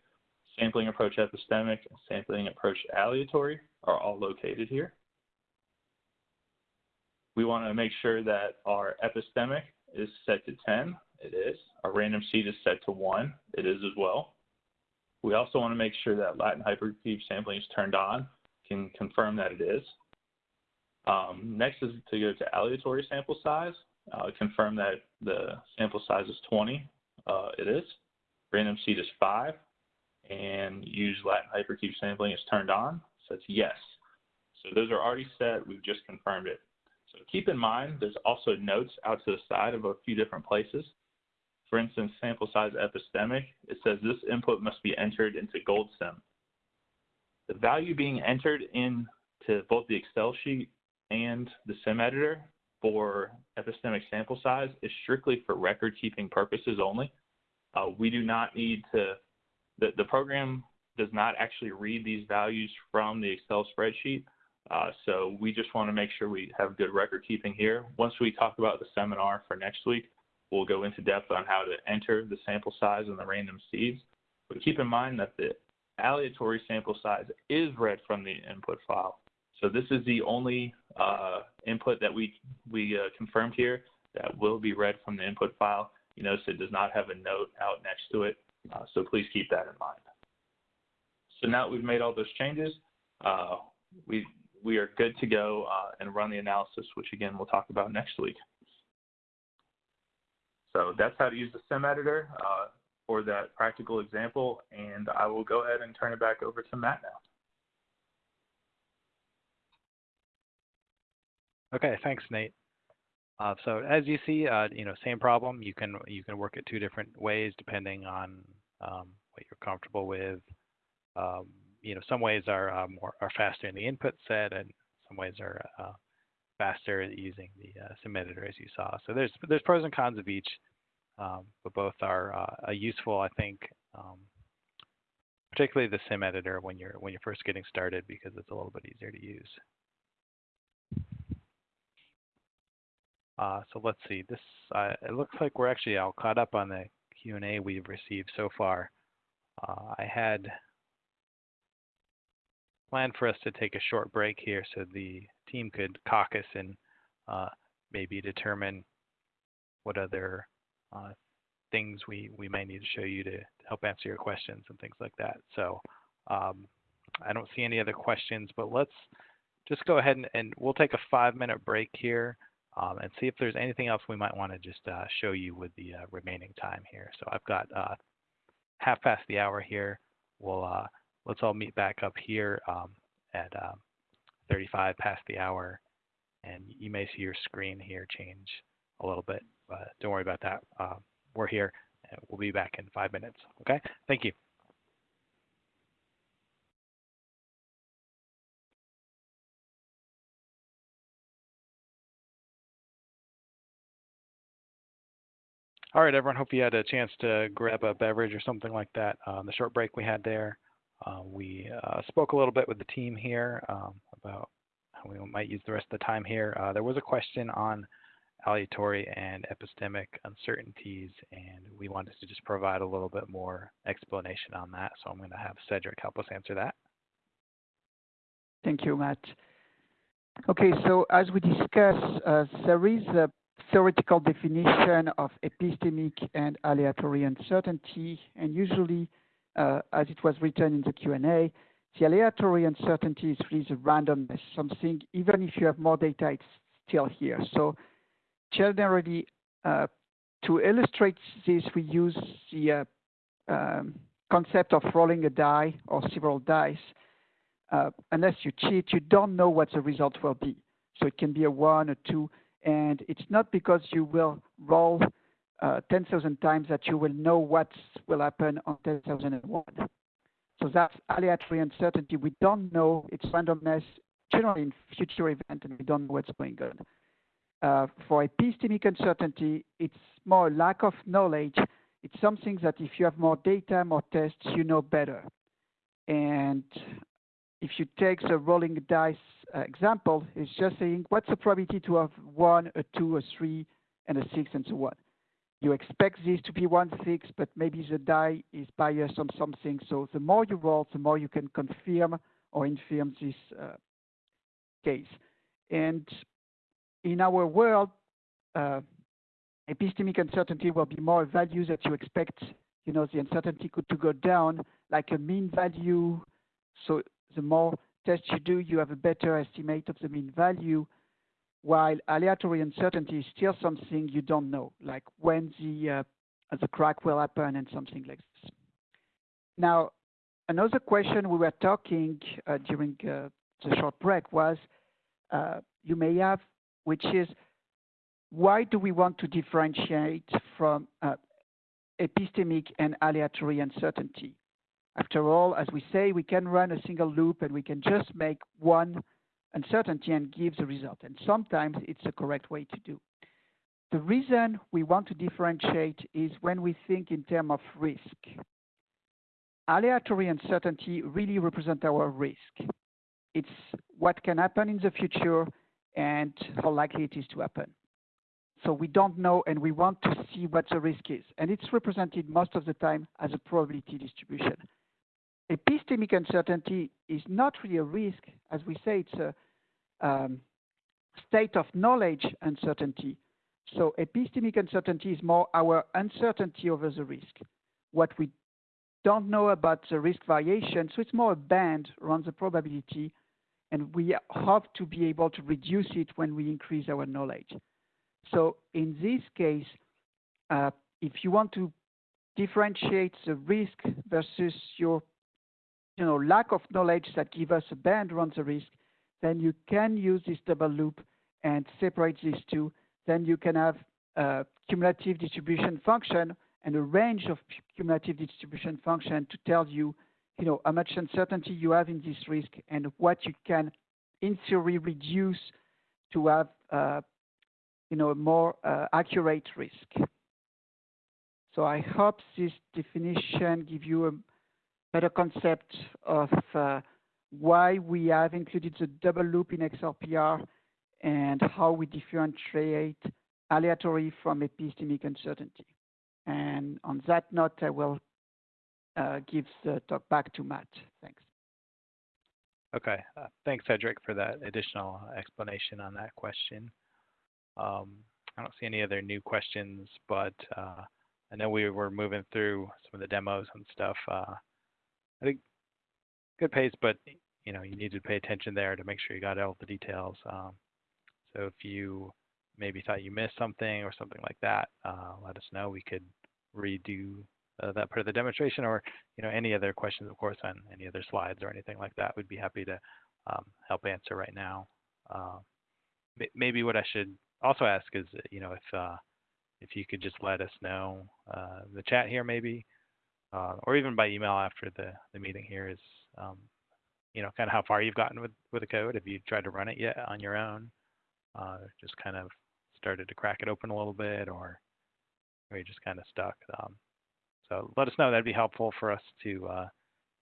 sampling approach epistemic, and sampling approach aleatory are all located here. We want to make sure that our epistemic is set to 10. It is. Our random seed is set to 1. It is as well. We also want to make sure that Latin hypercube sampling is turned on. Can confirm that it is. Um, next is to go to aleatory sample size. Uh, confirm that the sample size is 20. Uh, it is. Random seed is 5. And use Latin hypercube sampling is turned on. So it's yes. So those are already set. We've just confirmed it. So keep in mind, there's also notes out to the side of a few different places. For instance, sample size epistemic, it says this input must be entered into GoldSim. The value being entered into both the Excel sheet and the sim editor for epistemic sample size is strictly for record keeping purposes only. Uh, we do not need to, the, the program does not actually read these values from the Excel spreadsheet. Uh, so we just want to make sure we have good record keeping here. Once we talk about the seminar for next week, we'll go into depth on how to enter the sample size and the random seeds. But keep in mind that the aleatory sample size is read from the input file. So this is the only uh, input that we, we uh, confirmed here that will be read from the input file. You notice it does not have a note out next to it, uh, so please keep that in mind. So now that we've made all those changes, uh, we, we are good to go uh, and run the analysis, which again we'll talk about next week. So that's how to use the sim editor uh, for that practical example, and I will go ahead and turn it back over to Matt now. Okay, thanks, Nate. Uh, so as you see, uh, you know, same problem. You can you can work it two different ways depending on um, what you're comfortable with. Um, you know, some ways are uh, more are faster in the input set, and some ways are uh, faster using the uh, sim editor, as you saw. So there's there's pros and cons of each, um, but both are uh, useful, I think. Um, particularly the sim editor when you're when you're first getting started because it's a little bit easier to use. Uh, so let's see. This uh, it looks like we're actually all caught up on the Q&A we've received so far. Uh, I had planned for us to take a short break here so the team could caucus and uh, maybe determine what other uh, things we, we may need to show you to help answer your questions and things like that. So um, I don't see any other questions, but let's just go ahead and, and we'll take a five minute break here. Um, and see if there's anything else we might want to just uh, show you with the uh, remaining time here. So I've got uh, half past the hour here. We'll uh, let's all meet back up here um, at um, 35 past the hour, and you may see your screen here change a little bit, but don't worry about that. Uh, we're here, we'll be back in five minutes. Okay, thank you. All right, everyone. Hope you had a chance to grab a beverage or something like that. Um, the short break we had there, uh, we uh, spoke a little bit with the team here um, about how we might use the rest of the time here. Uh, there was a question on aleatory and epistemic uncertainties, and we wanted to just provide a little bit more explanation on that. So I'm going to have Cedric help us answer that. Thank you, Matt. Okay, so as we discussed, uh, there is a theoretical definition of epistemic and aleatory uncertainty, and usually, uh, as it was written in the Q&A, the aleatory uncertainty is really the randomness, something, even if you have more data, it's still here. So generally, uh, to illustrate this, we use the uh, um, concept of rolling a die or several dice. Uh, unless you cheat, you don't know what the result will be. So it can be a one, a two, and it's not because you will roll uh, 10,000 times that you will know what will happen on 10,001. So that's aleatory uncertainty. We don't know its randomness generally in future event, and we don't know what's going on. Uh, for epistemic uncertainty, it's more lack of knowledge. It's something that if you have more data, more tests, you know better. And if you take the rolling dice uh, example, it's just saying what's the probability to have one, a two, a three, and a six, and so on. You expect this to be one six, but maybe the die is biased on something. So the more you roll, the more you can confirm or infirm this uh, case. And in our world, uh, epistemic uncertainty will be more values that you expect, you know, the uncertainty could to go down, like a mean value. So the more tests you do, you have a better estimate of the mean value, while aleatory uncertainty is still something you don't know, like when the, uh, the crack will happen and something like this. Now, another question we were talking uh, during uh, the short break was, uh, you may have, which is, why do we want to differentiate from uh, epistemic and aleatory uncertainty? After all, as we say, we can run a single loop and we can just make one uncertainty and give the result. And sometimes it's the correct way to do. The reason we want to differentiate is when we think in terms of risk. Aleatory uncertainty really represents our risk. It's what can happen in the future and how likely it is to happen. So we don't know and we want to see what the risk is. And it's represented most of the time as a probability distribution epistemic uncertainty is not really a risk. As we say, it's a um, state of knowledge uncertainty. So epistemic uncertainty is more our uncertainty over the risk. What we don't know about the risk variation, so it's more a band around the probability, and we hope to be able to reduce it when we increase our knowledge. So in this case, uh, if you want to differentiate the risk versus your you know, lack of knowledge that give us a band around the risk, then you can use this double loop and separate these two. Then you can have a cumulative distribution function and a range of cumulative distribution function to tell you, you know, how much uncertainty you have in this risk and what you can, in theory, reduce to have, uh, you know, a more uh, accurate risk. So I hope this definition give you a better concept of uh, why we have included the double loop in XLPR and how we differentiate aleatory from epistemic uncertainty. And on that note, I will uh, give the talk back to Matt. Thanks. Okay, uh, thanks, Cedric, for that additional explanation on that question. Um, I don't see any other new questions, but I know we were moving through some of the demos and stuff. I think good pace, but you know you need to pay attention there to make sure you got all the details. Um, so if you maybe thought you missed something or something like that, uh, let us know. We could redo uh, that part of the demonstration or you know any other questions, of course, on any other slides or anything like that. We'd be happy to um, help answer right now. Uh, maybe what I should also ask is, you know, if uh, if you could just let us know uh, the chat here, maybe, uh, or even by email after the the meeting here is, um, you know, kind of how far you've gotten with with the code. Have you tried to run it yet on your own, uh, just kind of started to crack it open a little bit, or or you just kind of stuck. Um, so let us know. That'd be helpful for us to uh,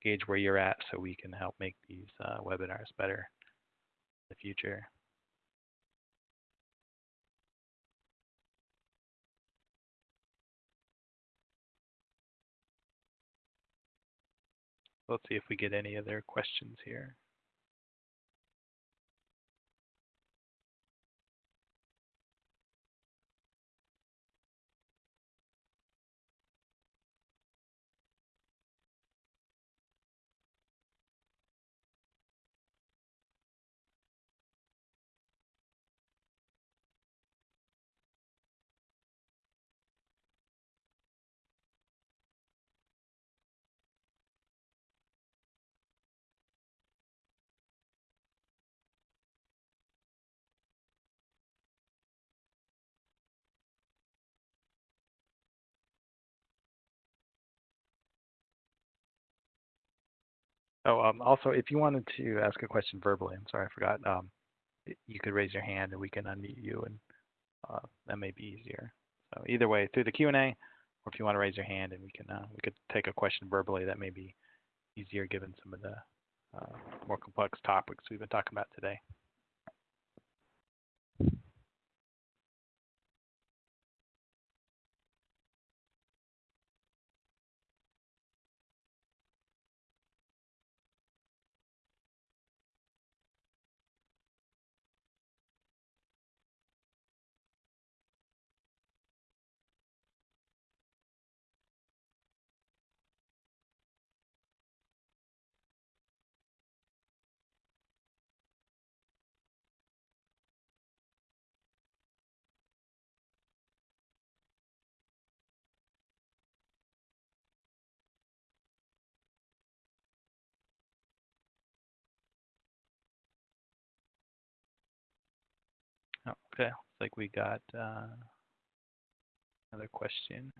gauge where you're at, so we can help make these uh, webinars better in the future. Let's see if we get any other questions here. Oh, um, also, if you wanted to ask a question verbally, I'm sorry, I forgot. Um, you could raise your hand and we can unmute you, and uh, that may be easier. So either way, through the Q and A, or if you want to raise your hand and we can uh, we could take a question verbally, that may be easier given some of the uh, more complex topics we've been talking about today. Okay, looks like we got uh, another question.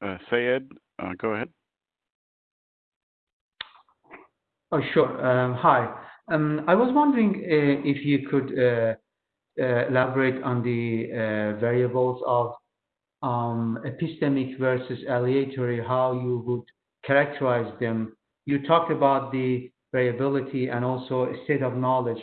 Uh, Sayed, uh, go ahead. Oh, sure. Um, hi. Um, I was wondering uh, if you could uh, uh, elaborate on the variables of um, epistemic versus aleatory, how you would characterize them. You talked about the variability and also state of knowledge,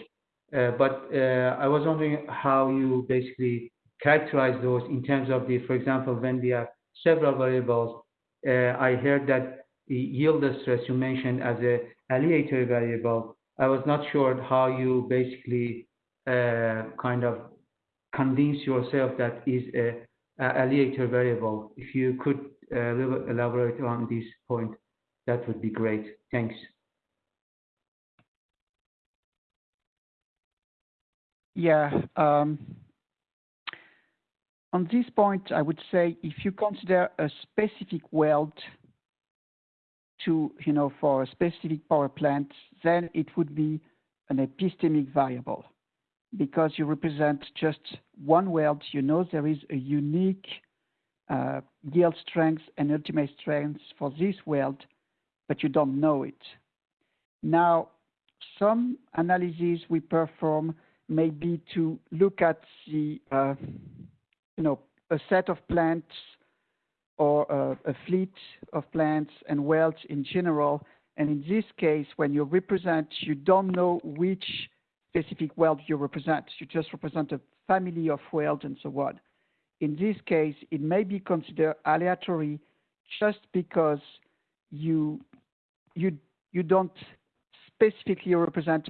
but I was wondering how you basically characterize those in terms of the, for example, when we have several variables, I heard that yield stress you mentioned as a aleatory variable, I was not sure how you basically uh, kind of convince yourself that is a, a aleatory variable. If you could uh, elaborate on this point, that would be great. Thanks. Yeah. Um, on this point, I would say if you consider a specific weld to, you know, for a specific power plant, then it would be an epistemic variable because you represent just one weld. You know there is a unique uh, yield strength and ultimate strength for this weld, but you don't know it. Now, some analyses we perform may be to look at the, uh, you know, a set of plants or a, fleet of plants and welds in general. And in this case, when you represent, you don't know which specific weld you represent. You just represent a family of welds and so on. In this case, it may be considered aleatory just because you you you don't specifically represent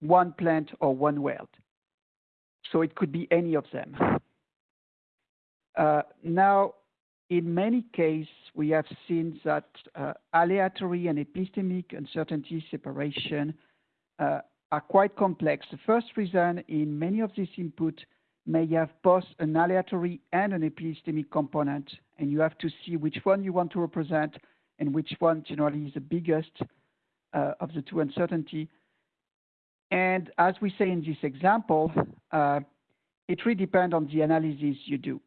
one plant or one weld. So it could be any of them. Uh, now, in many cases, we have seen that uh, aleatory and epistemic uncertainty separation uh, are quite complex. The first reason in many of these inputs may have both an aleatory and an epistemic component, and you have to see which one you want to represent and which one generally is the biggest uh, of the two uncertainty. And as we say in this example, uh, it really depends on the analysis you do.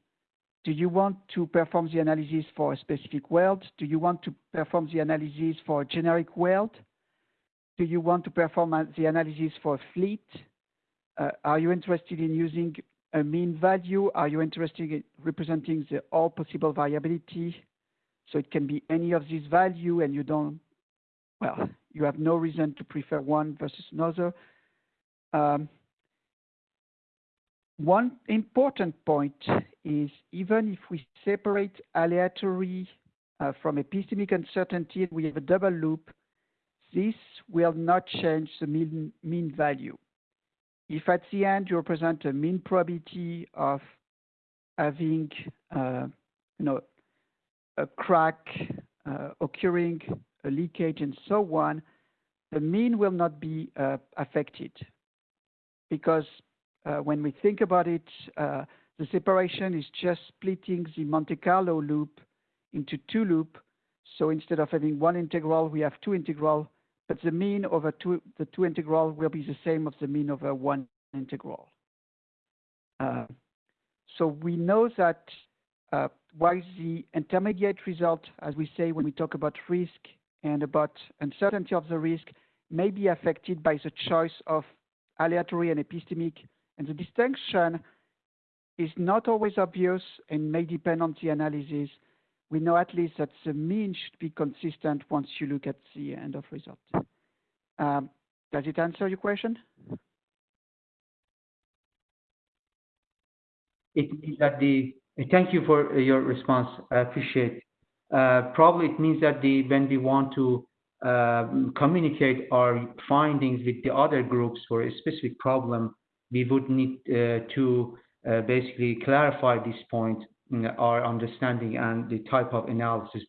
Do you want to perform the analysis for a specific weld? Do you want to perform the analysis for a generic weld? Do you want to perform the analysis for a fleet? Uh, are you interested in using a mean value? Are you interested in representing the all possible variability? So it can be any of these value and you don't, well, you have no reason to prefer one versus another. Um, one important point is even if we separate aleatory uh, from epistemic uncertainty, we have a double loop, this will not change the mean, mean value. If at the end you represent a mean probability of having, uh, you know, a crack uh, occurring, a leakage, and so on, the mean will not be affected because when we think about it, uh, the separation is just splitting the Monte Carlo loop into two loops. So instead of having one integral, we have two integral, but the mean over two, the two integral will be the same of the mean over one integral. Uh, so we know that uh, while the intermediate result, as we say when we talk about risk and about uncertainty of the risk, may be affected by the choice of aleatory and epistemic, and the distinction is not always obvious and may depend on the analysis. We know at least that the mean should be consistent once you look at the end of result. Um, does it answer your question? It that the thank you for your response. I appreciate. Uh, probably it means that the when we want to uh, communicate our findings with the other groups for a specific problem, we would need uh, to uh, basically clarify this point, our understanding and the type of analysis.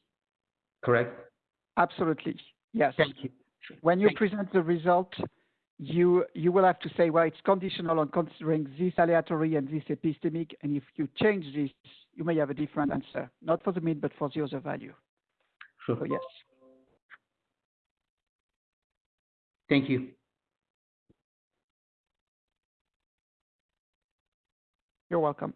Correct? Absolutely. Yes. Thank you. When you present the result, you you will have to say, well, it's conditional on considering this aleatory and this epistemic, and if you change this, you may have a different answer, not for the mean, but for the other value. Sure. So yes. Thank you. You're welcome.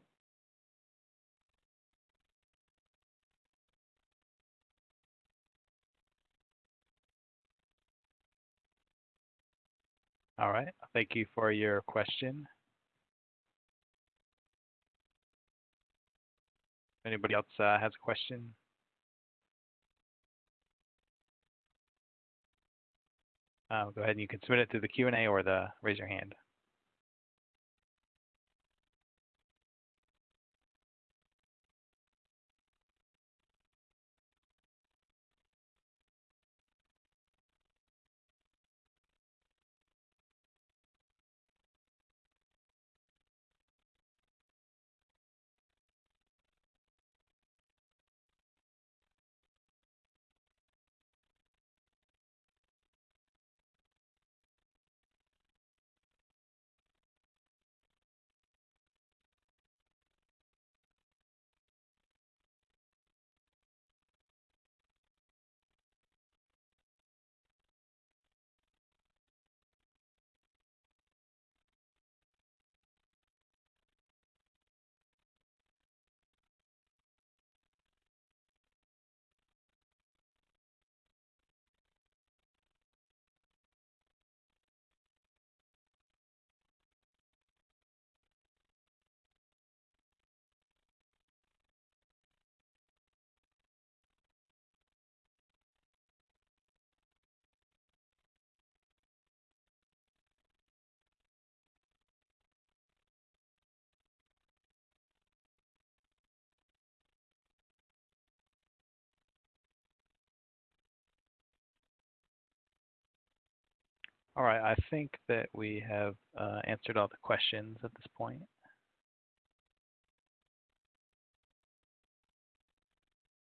All right. Thank you for your question. Anybody else uh, has a question? Uh, go ahead and you can submit it through the Q&A or the raise your hand. All right, I think that we have uh, answered all the questions at this point.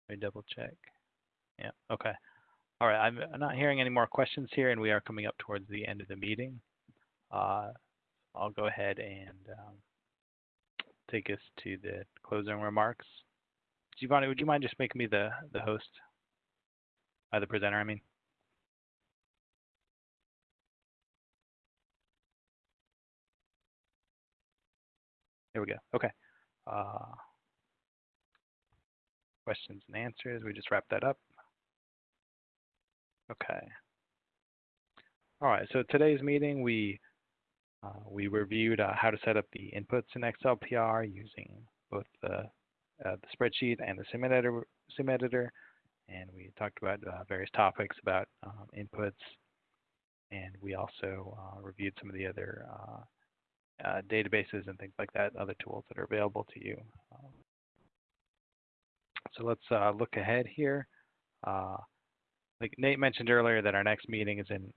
Let me double check. Yeah, okay. All right, I'm not hearing any more questions here, and we are coming up towards the end of the meeting. Uh, I'll go ahead and um, take us to the closing remarks. Giovanni, would you mind just making me the, the host? Uh, the presenter, I mean. There we go. Okay. Uh, questions and answers. We just wrapped that up. Okay. All right. So today's meeting, we uh, we reviewed uh, how to set up the inputs in XLPR using both the, uh, the spreadsheet and the sim editor, sim editor. And we talked about uh, various topics about um, inputs. And we also uh, reviewed some of the other uh, databases and things like that, other tools that are available to you. Um, so let's look ahead here. like Nate mentioned earlier that our next meeting is in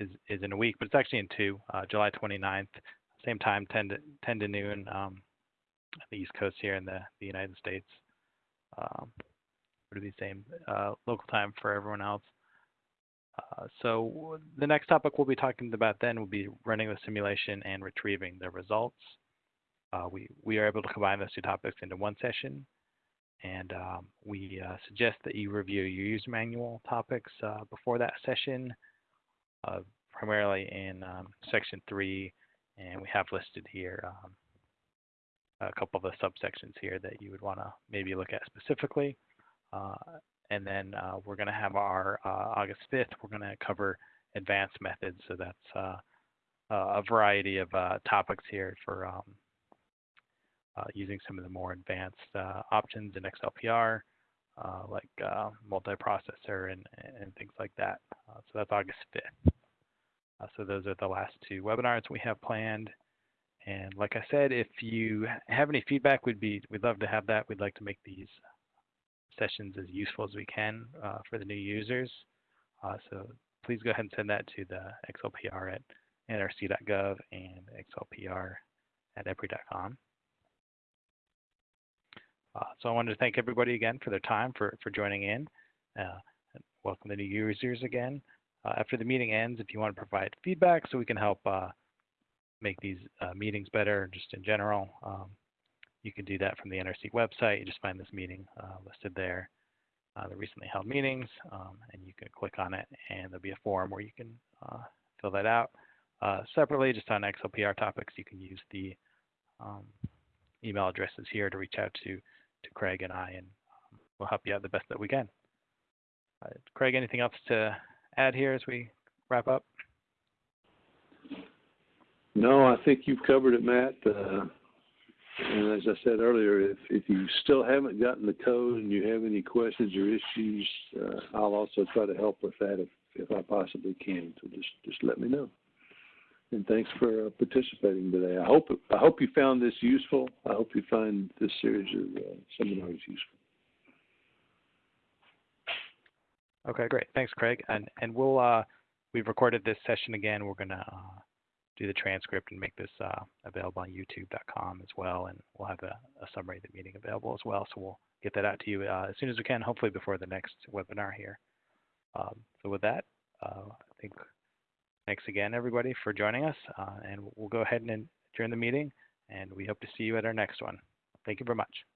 is, is in a week, but it's actually in two, uh, July 29th, same time, 10 to, 10 to noon, um, the East Coast here in the, the United States. Um, would be the same uh, local time for everyone else. Uh, so the next topic we'll be talking about then will be running the simulation and retrieving the results. Uh, we, we are able to combine those two topics into one session. And um, we uh, suggest that you review your user manual topics uh, before that session uh, primarily in um, section three, and we have listed here um, a couple of the subsections here that you would want to maybe look at specifically. Uh, and then uh, we're going to have our uh, August 5th, we're going to cover advanced methods. So that's uh, a variety of uh, topics here for um, using some of the more advanced options in XLPR. Uh, like uh, multiprocessor and, and things like that. Uh, so that's August 5th. so those are the last two webinars we have planned. And like I said, if you have any feedback, we'd be we'd love to have that. We'd like to make these sessions as useful as we can for the new users. so please go ahead and send that to the XLPR at nrc.gov and XLPR at EPRI.com. Uh, so I wanted to thank everybody again for their time, for, for joining in. Uh, welcome the new users again. Uh, after the meeting ends, if you want to provide feedback so we can help uh, make these uh, meetings better just in general, um, you can do that from the NRC website. You just find this meeting uh, listed there, the recently held meetings, um, and you can click on it and there'll be a form where you can fill that out. separately, just on XLPR topics, you can use the um, email addresses here to reach out to to Craig and I, and um, we'll help you out the best that we can. Uh, Craig, anything else to add here as we wrap up? No, I think you've covered it, Matt. Uh, and as I said earlier, if, if you still haven't gotten the code and you have any questions or issues, uh, I'll also try to help with that if, if I possibly can. So just just let me know and thanks for uh, participating today. I hope I hope you found this useful. I hope you find this series of uh, seminars useful. Okay, great. Thanks, Craig. And and we'll uh, we've recorded this session again. We're gonna uh, do the transcript and make this uh, available on YouTube.com as well, and we'll have a, a, summary of the meeting available as well. So we'll get that out to you uh, as soon as we can, hopefully before the next webinar here. Um, so with that, I think Thanks again, everybody, for joining us. Uh, and we'll go ahead and adjourn the meeting, and we hope to see you at our next one. Thank you very much.